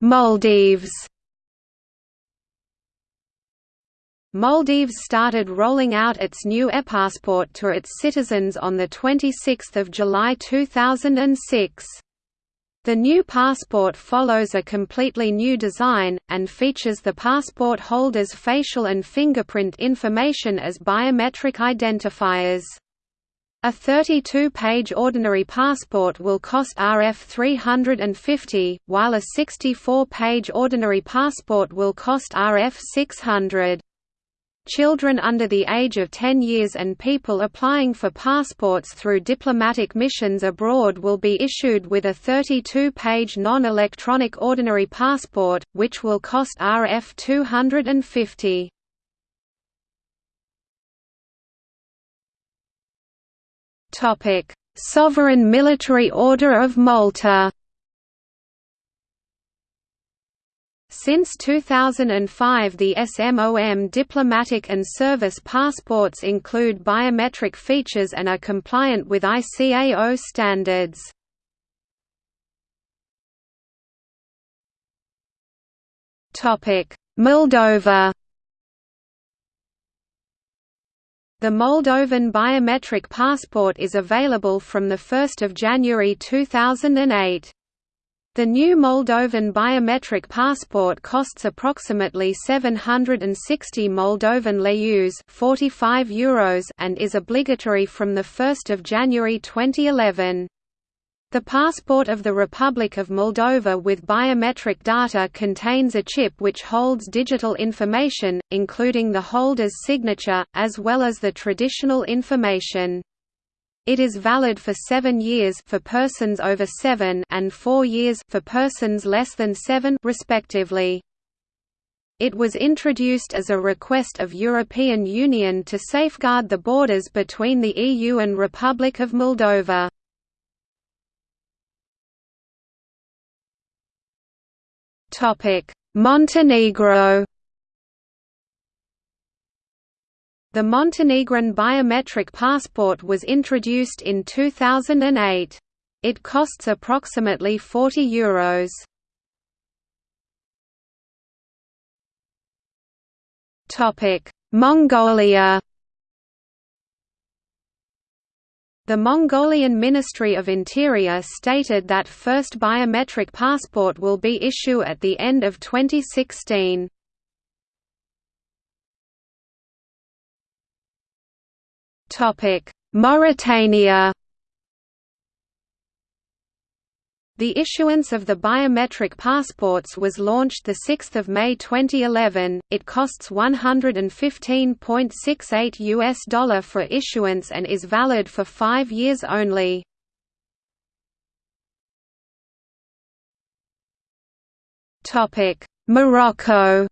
Maldives Maldives started rolling out its new e-passport to its citizens on 26 July 2006. The new passport follows a completely new design, and features the passport holder's facial and fingerprint information as biometric identifiers. A 32-page ordinary passport will cost Rf 350, while a 64-page ordinary passport will cost Rf 600. Children under the age of 10 years and people applying for passports through diplomatic missions abroad will be issued with a 32-page non-electronic ordinary passport, which will cost Rf 250. Sovereign Military Order of Malta Since 2005 the SMOM diplomatic and service passports include biometric features and are compliant with ICAO standards. Moldova The Moldovan biometric passport is available from 1 January 2008. The new Moldovan biometric passport costs approximately 760 Moldovan leu 45 euros and is obligatory from 1 January 2011. The passport of the Republic of Moldova with biometric data contains a chip which holds digital information, including the holder's signature, as well as the traditional information. It is valid for seven years for persons over seven and four years for persons less than seven respectively. It was introduced as a request of European Union to safeguard the borders between the EU and Republic of Moldova. Montenegro The Montenegrin biometric passport was introduced in 2008. It costs approximately 40 euros. Topic: Mongolia. The Mongolian Ministry of Interior stated that first biometric passport will be issue at the end of 2016. Mauritania The issuance of the biometric passports was launched 6 May 2011. It costs 115.68 US dollar for issuance and is valid for 5 years only. Morocco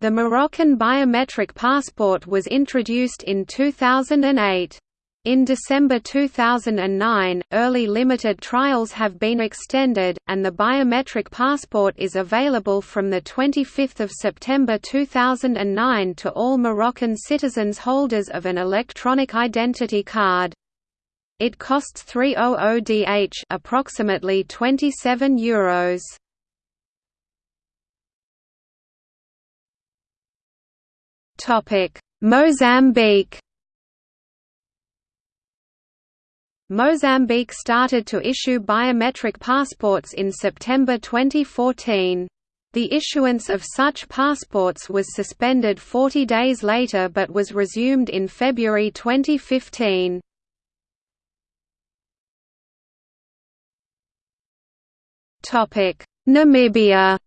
The Moroccan biometric passport was introduced in 2008. In December 2009, early limited trials have been extended, and the biometric passport is available from 25 September 2009 to all Moroccan citizens holders of an electronic identity card. It costs 300 DH approximately 27 euros. Mozambique Mozambique started to issue biometric passports in September 2014. The issuance of such passports was suspended 40 days later but was resumed in February 2015. Namibia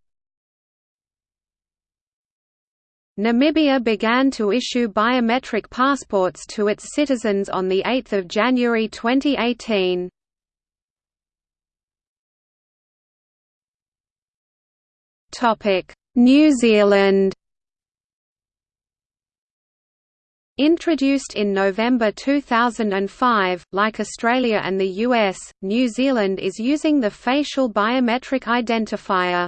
Namibia began to issue biometric passports to its citizens on 8 January 2018. New Zealand Introduced in November 2005, like Australia and the US, New Zealand is using the facial biometric identifier.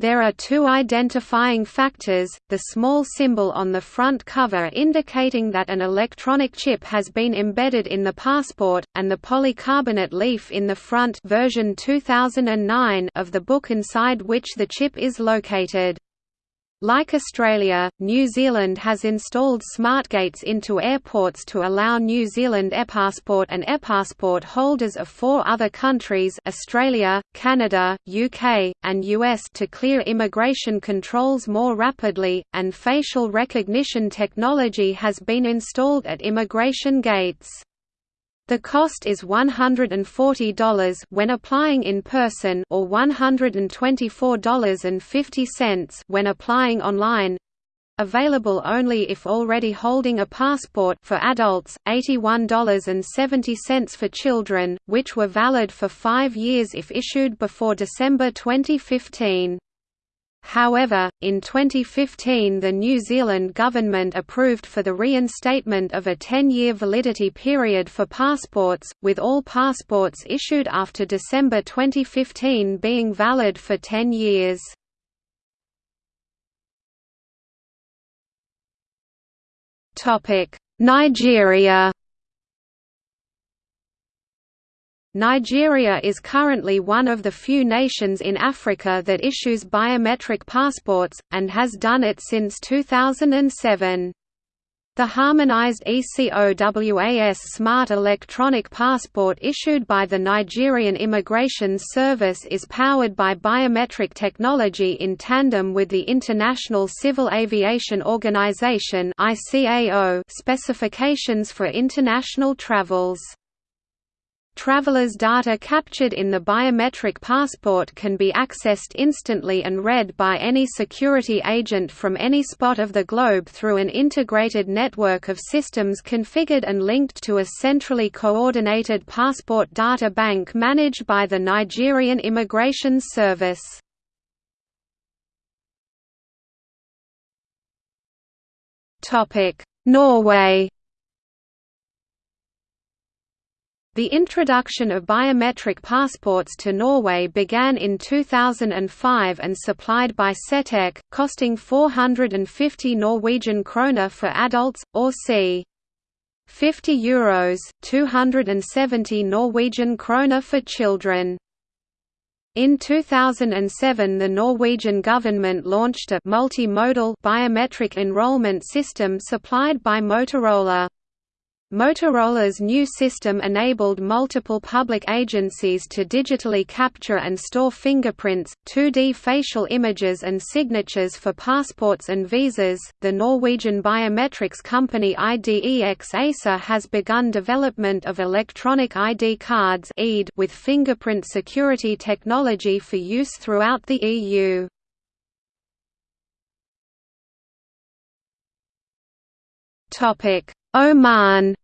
There are two identifying factors, the small symbol on the front cover indicating that an electronic chip has been embedded in the passport, and the polycarbonate leaf in the front version 2009 of the book inside which the chip is located. Like Australia, New Zealand has installed smart gates into airports to allow New Zealand ePassport and ePassport holders of four other countries Australia, Canada, UK, and US to clear immigration controls more rapidly, and facial recognition technology has been installed at immigration gates. The cost is $140 when applying in person or $124.50 when applying online. Available only if already holding a passport for adults, $81.70 for children, which were valid for 5 years if issued before December 2015. However, in 2015 the New Zealand government approved for the reinstatement of a 10-year validity period for passports, with all passports issued after December 2015 being valid for 10 years. Nigeria Nigeria is currently one of the few nations in Africa that issues biometric passports, and has done it since 2007. The harmonized ECOWAS Smart Electronic Passport issued by the Nigerian Immigration Service is powered by biometric technology in tandem with the International Civil Aviation Organization specifications for international travels. Travelers' data captured in the biometric passport can be accessed instantly and read by any security agent from any spot of the globe through an integrated network of systems configured and linked to a centrally coordinated passport data bank managed by the Nigerian Immigration Service. Norway The introduction of biometric passports to Norway began in 2005 and supplied by Setec, costing 450 Norwegian kroner for adults, or c. 50 euros, 270 Norwegian kroner for children. In 2007 the Norwegian government launched a multimodal biometric enrollment system supplied by Motorola. Motorola's new system enabled multiple public agencies to digitally capture and store fingerprints, 2D facial images, and signatures for passports and visas. The Norwegian biometrics company IDEX ASA has begun development of electronic ID cards with fingerprint security technology for use throughout the EU. Topic Oman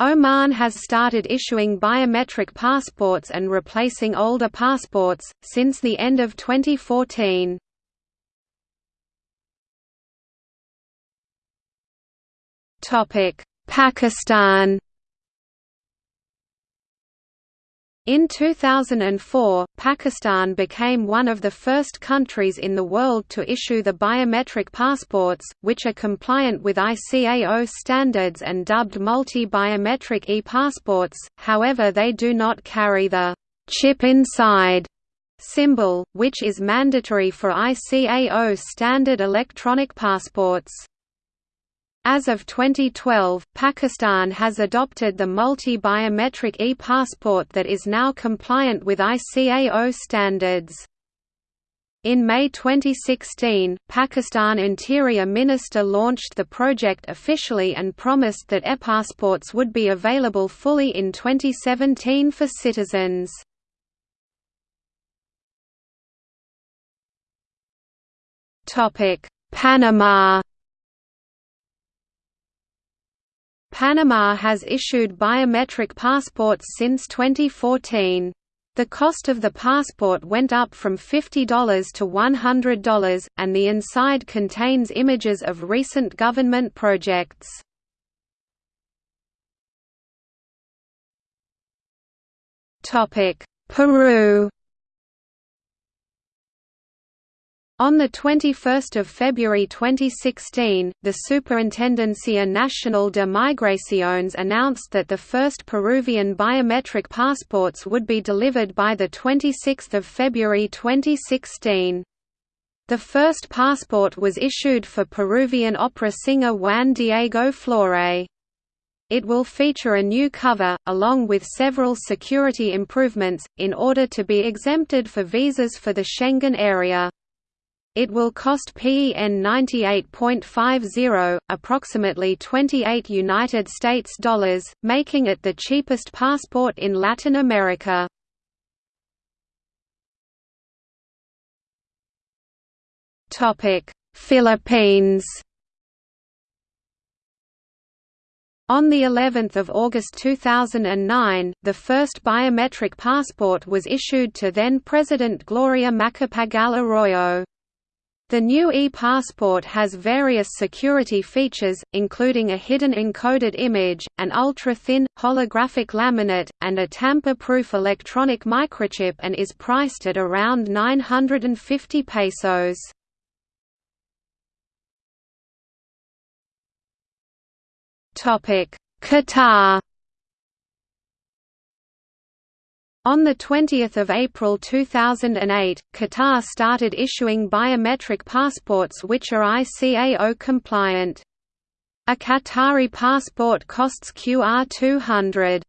Oman has started issuing biometric passports and replacing older passports, since the end of 2014. Pakistan In 2004, Pakistan became one of the first countries in the world to issue the biometric passports, which are compliant with ICAO standards and dubbed multi-biometric e-passports, however they do not carry the «chip inside» symbol, which is mandatory for ICAO standard electronic passports. As of 2012, Pakistan has adopted the multi-biometric e-passport that is now compliant with ICAO standards. In May 2016, Pakistan Interior Minister launched the project officially and promised that e-passports would be available fully in 2017 for citizens. Panama Panama has issued biometric passports since 2014. The cost of the passport went up from $50 to $100, and the inside contains images of recent government projects. Peru On 21 February 2016, the Superintendencia Nacional de Migraciones announced that the first Peruvian biometric passports would be delivered by 26 February 2016. The first passport was issued for Peruvian opera singer Juan Diego Flórez. It will feature a new cover, along with several security improvements, in order to be exempted for visas for the Schengen area. It will cost PEN 98.50, approximately 28 United States dollars, making it the cheapest passport in Latin America. Topic: Philippines. On the 11th of August 2009, the first biometric passport was issued to then President Gloria Macapagal Arroyo. The new e-passport has various security features, including a hidden encoded image, an ultra-thin, holographic laminate, and a tamper-proof electronic microchip and is priced at around 950 pesos. Qatar On 20 April 2008, Qatar started issuing biometric passports which are ICAO compliant. A Qatari passport costs QR 200.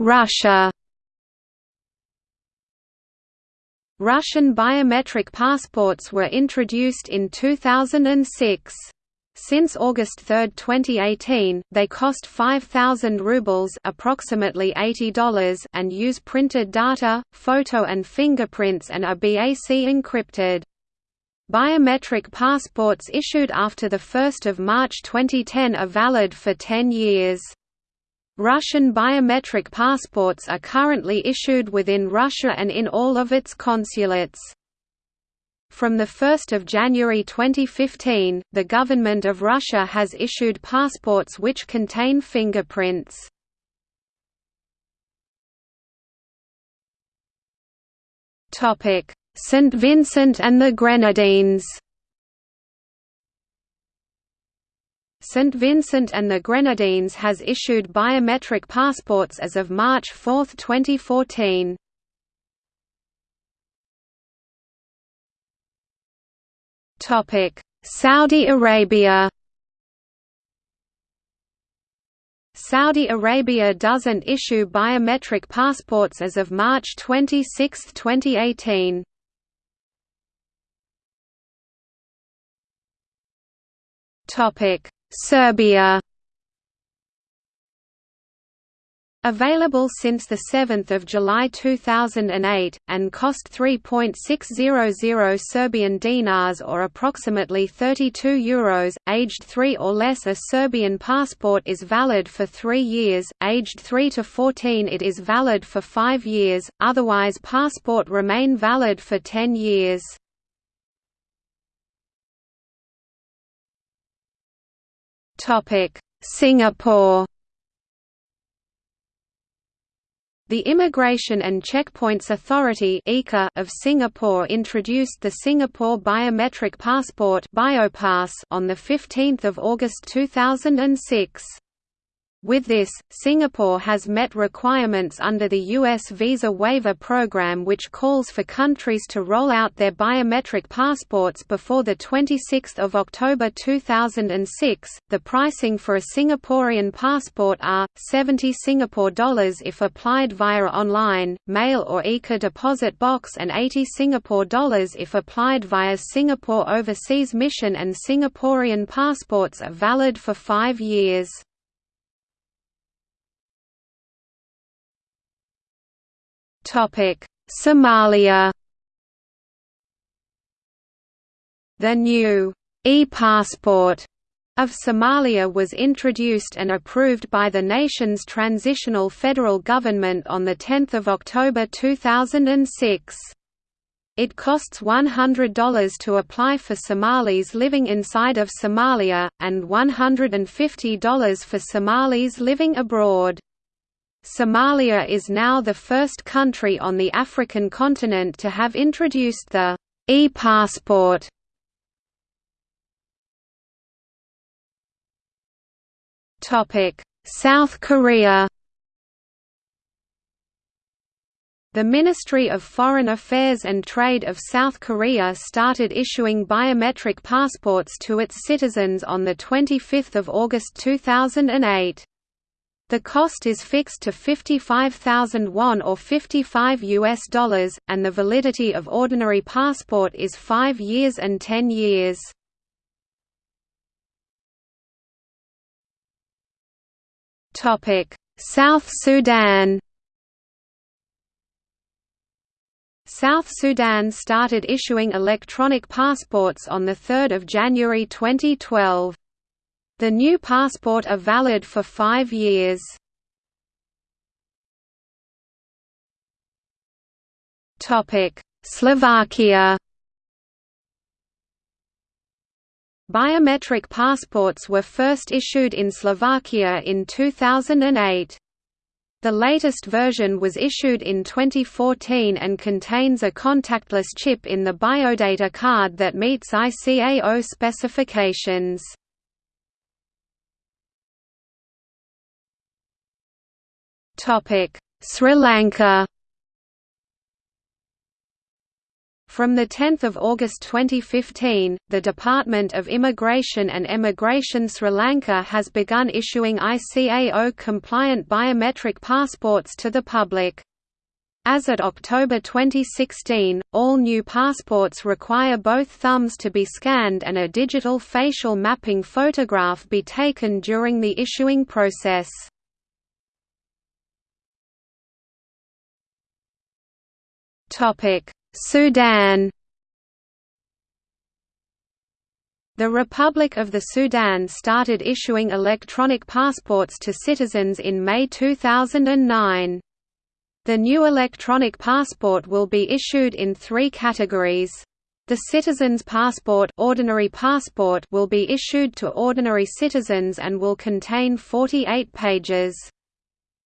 Russia Russian biometric passports were introduced in 2006. Since August 3, 2018, they cost 5,000 rubles approximately $80 and use printed data, photo and fingerprints and are BAC encrypted. Biometric passports issued after 1 March 2010 are valid for 10 years. Russian biometric passports are currently issued within Russia and in all of its consulates. From 1 January 2015, the government of Russia has issued passports which contain fingerprints. St. Vincent and the Grenadines St. Vincent and the Grenadines has issued biometric passports as of March 4, 2014. Saudi Arabia Saudi Arabia doesn't issue biometric passports as of March 26, 2018. Topic: Serbia Available since 7 July 2008, and cost 3.600 Serbian dinars or approximately 32 euros, aged 3 or less a Serbian passport is valid for 3 years, aged 3 to 14 it is valid for 5 years, otherwise passport remain valid for 10 years. Singapore The Immigration and Checkpoints Authority of Singapore introduced the Singapore Biometric Passport on 15 August 2006. With this, Singapore has met requirements under the U.S. Visa Waiver Program which calls for countries to roll out their biometric passports before 26 October 2006. The pricing for a Singaporean passport are, 70 Singapore dollars if applied via online, mail or ICA deposit box and 80 Singapore dollars if applied via Singapore Overseas Mission and Singaporean passports are valid for five years. Somalia The new e-passport of Somalia was introduced and approved by the nation's transitional federal government on 10 October 2006. It costs $100 to apply for Somalis living inside of Somalia, and $150 for Somalis living abroad. Somalia is now the first country on the African continent to have introduced the e-passport. South Korea The Ministry of Foreign Affairs and Trade of South Korea started issuing biometric passports to its citizens on 25 August 2008. The cost is fixed to 55,000 won or 55 US dollars, and the validity of ordinary passport is 5 years and 10 years. South Sudan South Sudan started issuing electronic passports on 3 January 2012. The new passport are valid for five years. Slovakia Biometric passports were first issued in Slovakia in 2008. The latest version was issued in 2014 and contains a contactless chip in the biodata card that meets ICAO specifications. Sri Lanka From 10 August 2015, the Department of Immigration and Emigration Sri Lanka has begun issuing ICAO-compliant biometric passports to the public. As at October 2016, all new passports require both thumbs to be scanned and a digital facial mapping photograph be taken during the issuing process. Sudan The Republic of the Sudan started issuing electronic passports to citizens in May 2009. The new electronic passport will be issued in three categories. The Citizen's Passport, ordinary passport will be issued to ordinary citizens and will contain 48 pages.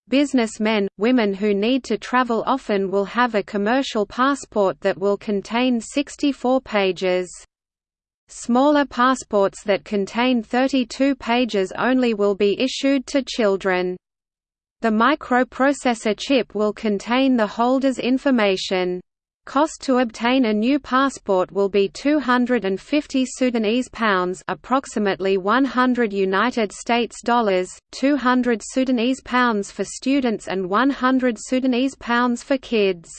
Businessmen, women who need to travel often will have a commercial passport that will contain 64 pages. Smaller passports that contain 32 pages only will be issued to children. The microprocessor chip will contain the holder's information. Cost to obtain a new passport will be 250 Sudanese pounds, approximately 100 United States dollars, 200 Sudanese pounds for students and 100 Sudanese pounds for kids.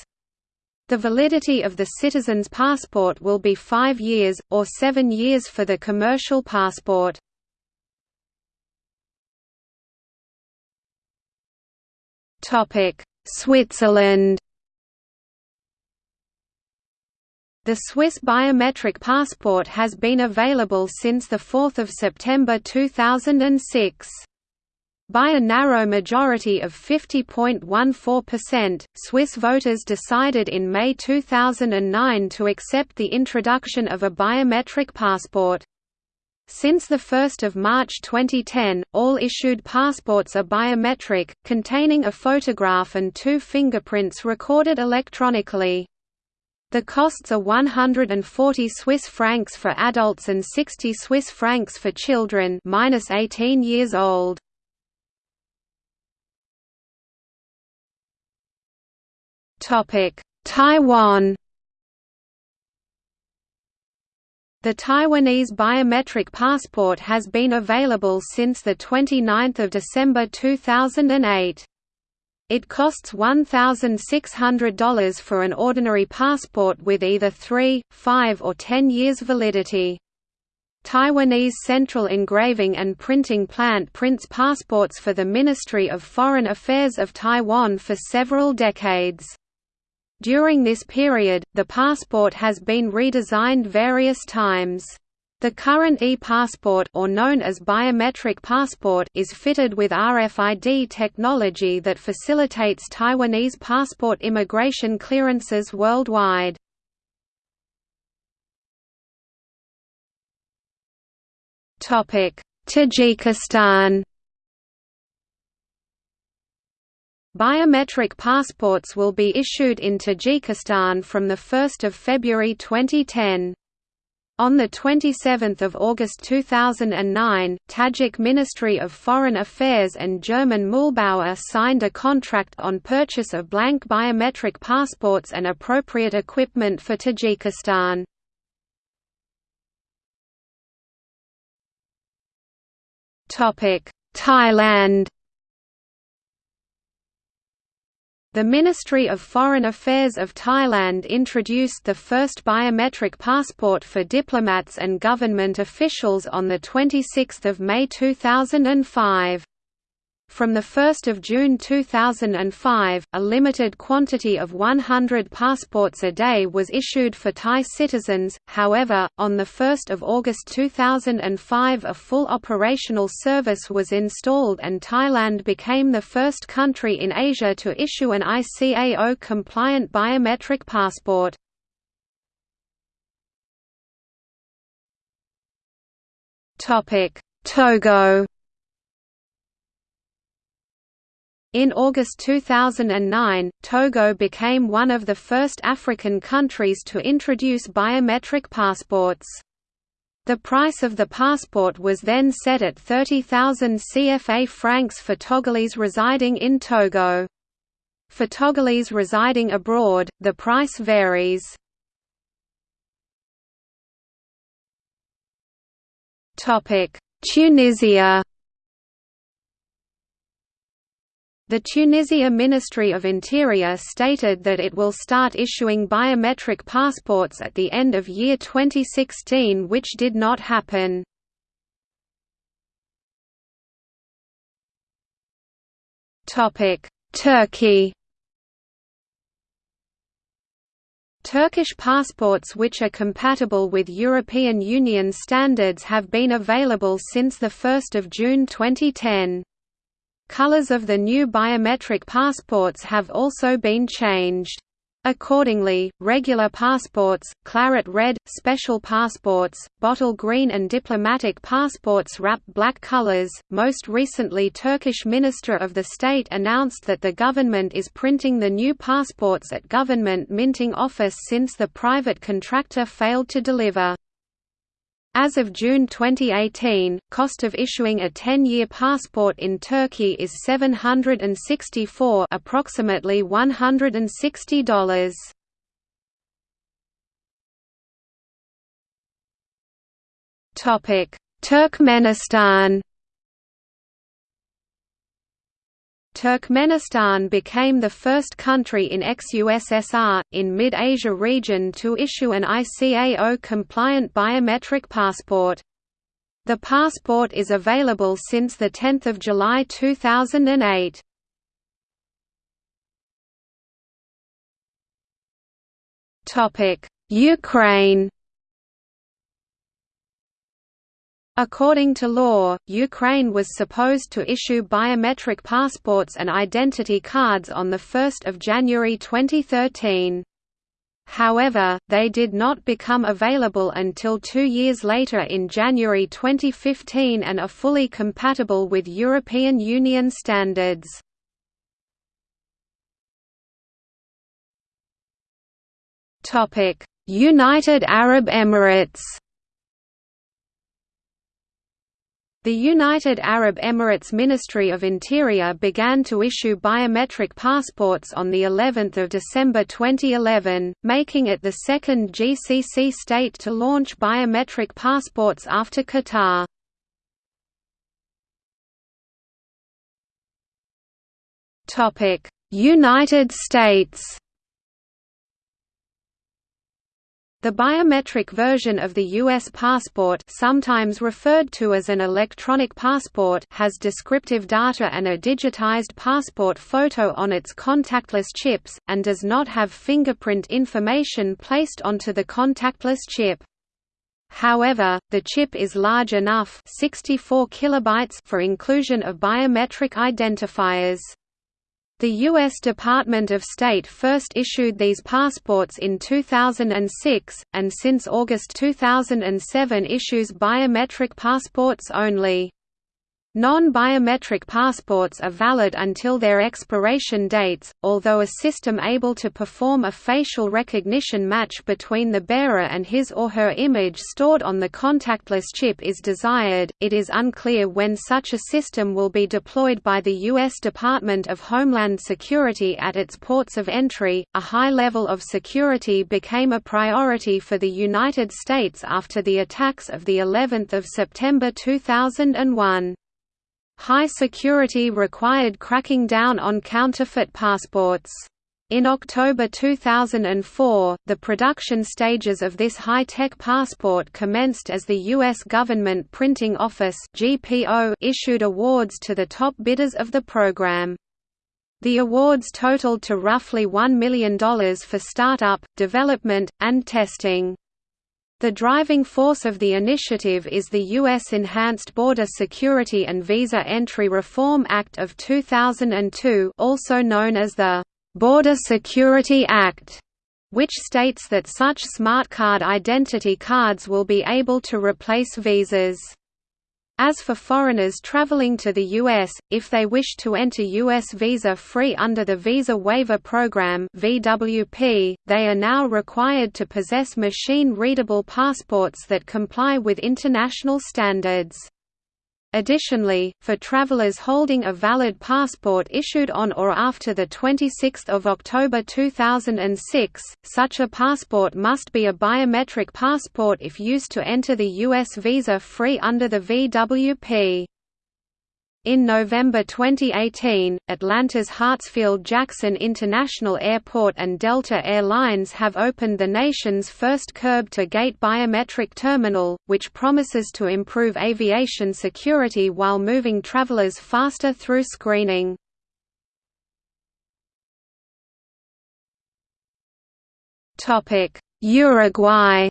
The validity of the citizen's passport will be 5 years or 7 years for the commercial passport. Topic: Switzerland The Swiss biometric passport has been available since 4 September 2006. By a narrow majority of 50.14%, Swiss voters decided in May 2009 to accept the introduction of a biometric passport. Since 1 March 2010, all issued passports are biometric, containing a photograph and two fingerprints recorded electronically. The costs are 140 Swiss francs for adults and 60 Swiss francs for children minus 18 years old. Topic: Taiwan. The Taiwanese biometric passport has been available since the 29th of December 2008. It costs $1,600 for an ordinary passport with either 3, 5 or 10 years validity. Taiwanese Central Engraving and Printing Plant prints passports for the Ministry of Foreign Affairs of Taiwan for several decades. During this period, the passport has been redesigned various times. The current e-passport or known as biometric passport is fitted with RFID technology that facilitates Taiwanese passport immigration clearances worldwide. Topic: Tajikistan Biometric passports will be issued in Tajikistan from 1 February 2010. On 27 August 2009, Tajik Ministry of Foreign Affairs and German Mühlbauer signed a contract on purchase of blank biometric passports and appropriate equipment for Tajikistan. Thailand The Ministry of Foreign Affairs of Thailand introduced the first biometric passport for diplomats and government officials on 26 May 2005. From 1 June 2005, a limited quantity of 100 passports a day was issued for Thai citizens, however, on 1 August 2005 a full operational service was installed and Thailand became the first country in Asia to issue an ICAO-compliant biometric passport. Togo In August 2009, Togo became one of the first African countries to introduce biometric passports. The price of the passport was then set at 30,000 CFA francs for Togolese residing in Togo. For Togolese residing abroad, the price varies. Tunisia The Tunisia Ministry of Interior stated that it will start issuing biometric passports at the end of year 2016 which did not happen. Turkey Turkish passports which are compatible with European Union standards have been available since 1 June 2010. Colors of the new biometric passports have also been changed. Accordingly, regular passports, claret red, special passports, bottle green and diplomatic passports wrap black colors. Most recently Turkish Minister of the State announced that the government is printing the new passports at government minting office since the private contractor failed to deliver. As of June 2018, cost of issuing a 10-year passport in Turkey is 764 approximately $160. Topic: Turkmenistan Turkmenistan became the first country in ex-USSR, in mid-Asia region to issue an ICAO-compliant biometric passport. The passport is available since 10 July 2008. Ukraine According to law, Ukraine was supposed to issue biometric passports and identity cards on 1 January 2013. However, they did not become available until two years later in January 2015 and are fully compatible with European Union standards. United Arab Emirates The United Arab Emirates Ministry of Interior began to issue biometric passports on the 11th of December 2011, making it the second GCC state to launch biometric passports after Qatar. Topic: United States The biometric version of the U.S. passport sometimes referred to as an electronic passport has descriptive data and a digitized passport photo on its contactless chips, and does not have fingerprint information placed onto the contactless chip. However, the chip is large enough 64 kilobytes for inclusion of biometric identifiers. The U.S. Department of State first issued these passports in 2006, and since August 2007 issues biometric passports only. Non-biometric passports are valid until their expiration dates, although a system able to perform a facial recognition match between the bearer and his or her image stored on the contactless chip is desired. It is unclear when such a system will be deployed by the U.S. Department of Homeland Security at its ports of entry. A high level of security became a priority for the United States after the attacks of the 11th of September 2001. High security required cracking down on counterfeit passports. In October 2004, the production stages of this high-tech passport commenced as the U.S. Government Printing Office issued awards to the top bidders of the program. The awards totaled to roughly $1 million for startup, development, and testing. The driving force of the initiative is the U.S. Enhanced Border Security and Visa Entry Reform Act of 2002 also known as the «Border Security Act», which states that such smart card identity cards will be able to replace visas. As for foreigners traveling to the U.S., if they wish to enter U.S. visa-free under the Visa Waiver Program (VWP), they are now required to possess machine-readable passports that comply with international standards. Additionally, for travelers holding a valid passport issued on or after 26 October 2006, such a passport must be a biometric passport if used to enter the U.S. visa-free under the VWP. In November 2018, Atlanta's Hartsfield-Jackson International Airport and Delta Air Lines have opened the nation's first curb-to-gate biometric terminal, which promises to improve aviation security while moving travelers faster through screening. Uruguay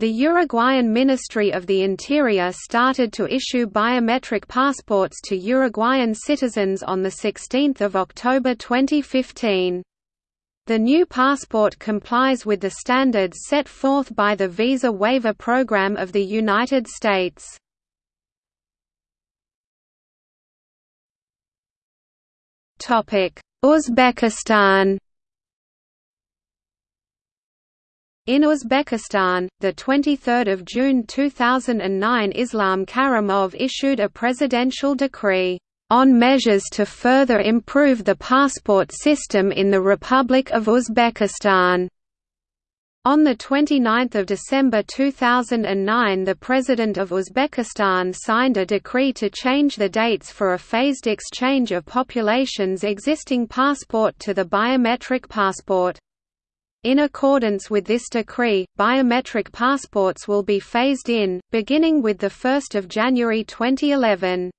The Uruguayan Ministry of the Interior started to issue biometric passports to Uruguayan citizens on 16 October 2015. The new passport complies with the standards set forth by the Visa Waiver Program of the United States. Uzbekistan In Uzbekistan, the 23rd of June 2009 Islam Karimov issued a presidential decree on measures to further improve the passport system in the Republic of Uzbekistan. On 29 December 2009 the President of Uzbekistan signed a decree to change the dates for a phased exchange of population's existing passport to the biometric passport. In accordance with this decree, biometric passports will be phased in, beginning with 1 January 2011.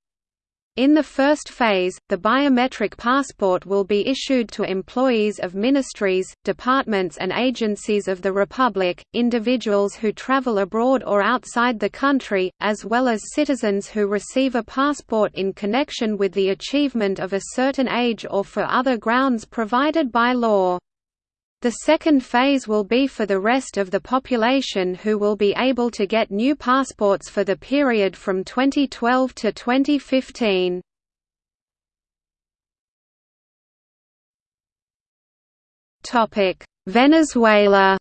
In the first phase, the biometric passport will be issued to employees of ministries, departments and agencies of the Republic, individuals who travel abroad or outside the country, as well as citizens who receive a passport in connection with the achievement of a certain age or for other grounds provided by law. The second phase will be for the rest of the population who will be able to get new passports for the period from 2012 to 2015. Venezuela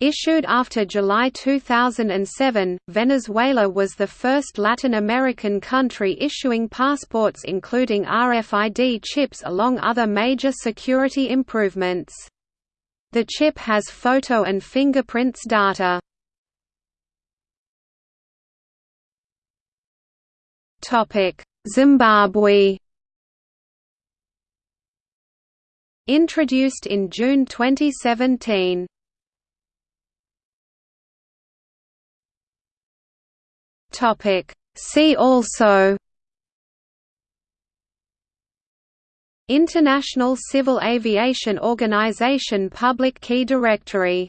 Issued after July 2007, Venezuela was the first Latin American country issuing passports including RFID chips along other major security improvements. The chip has photo and fingerprints data. Zimbabwe Introduced in June 2017 Topic. See also International Civil Aviation Organization Public Key Directory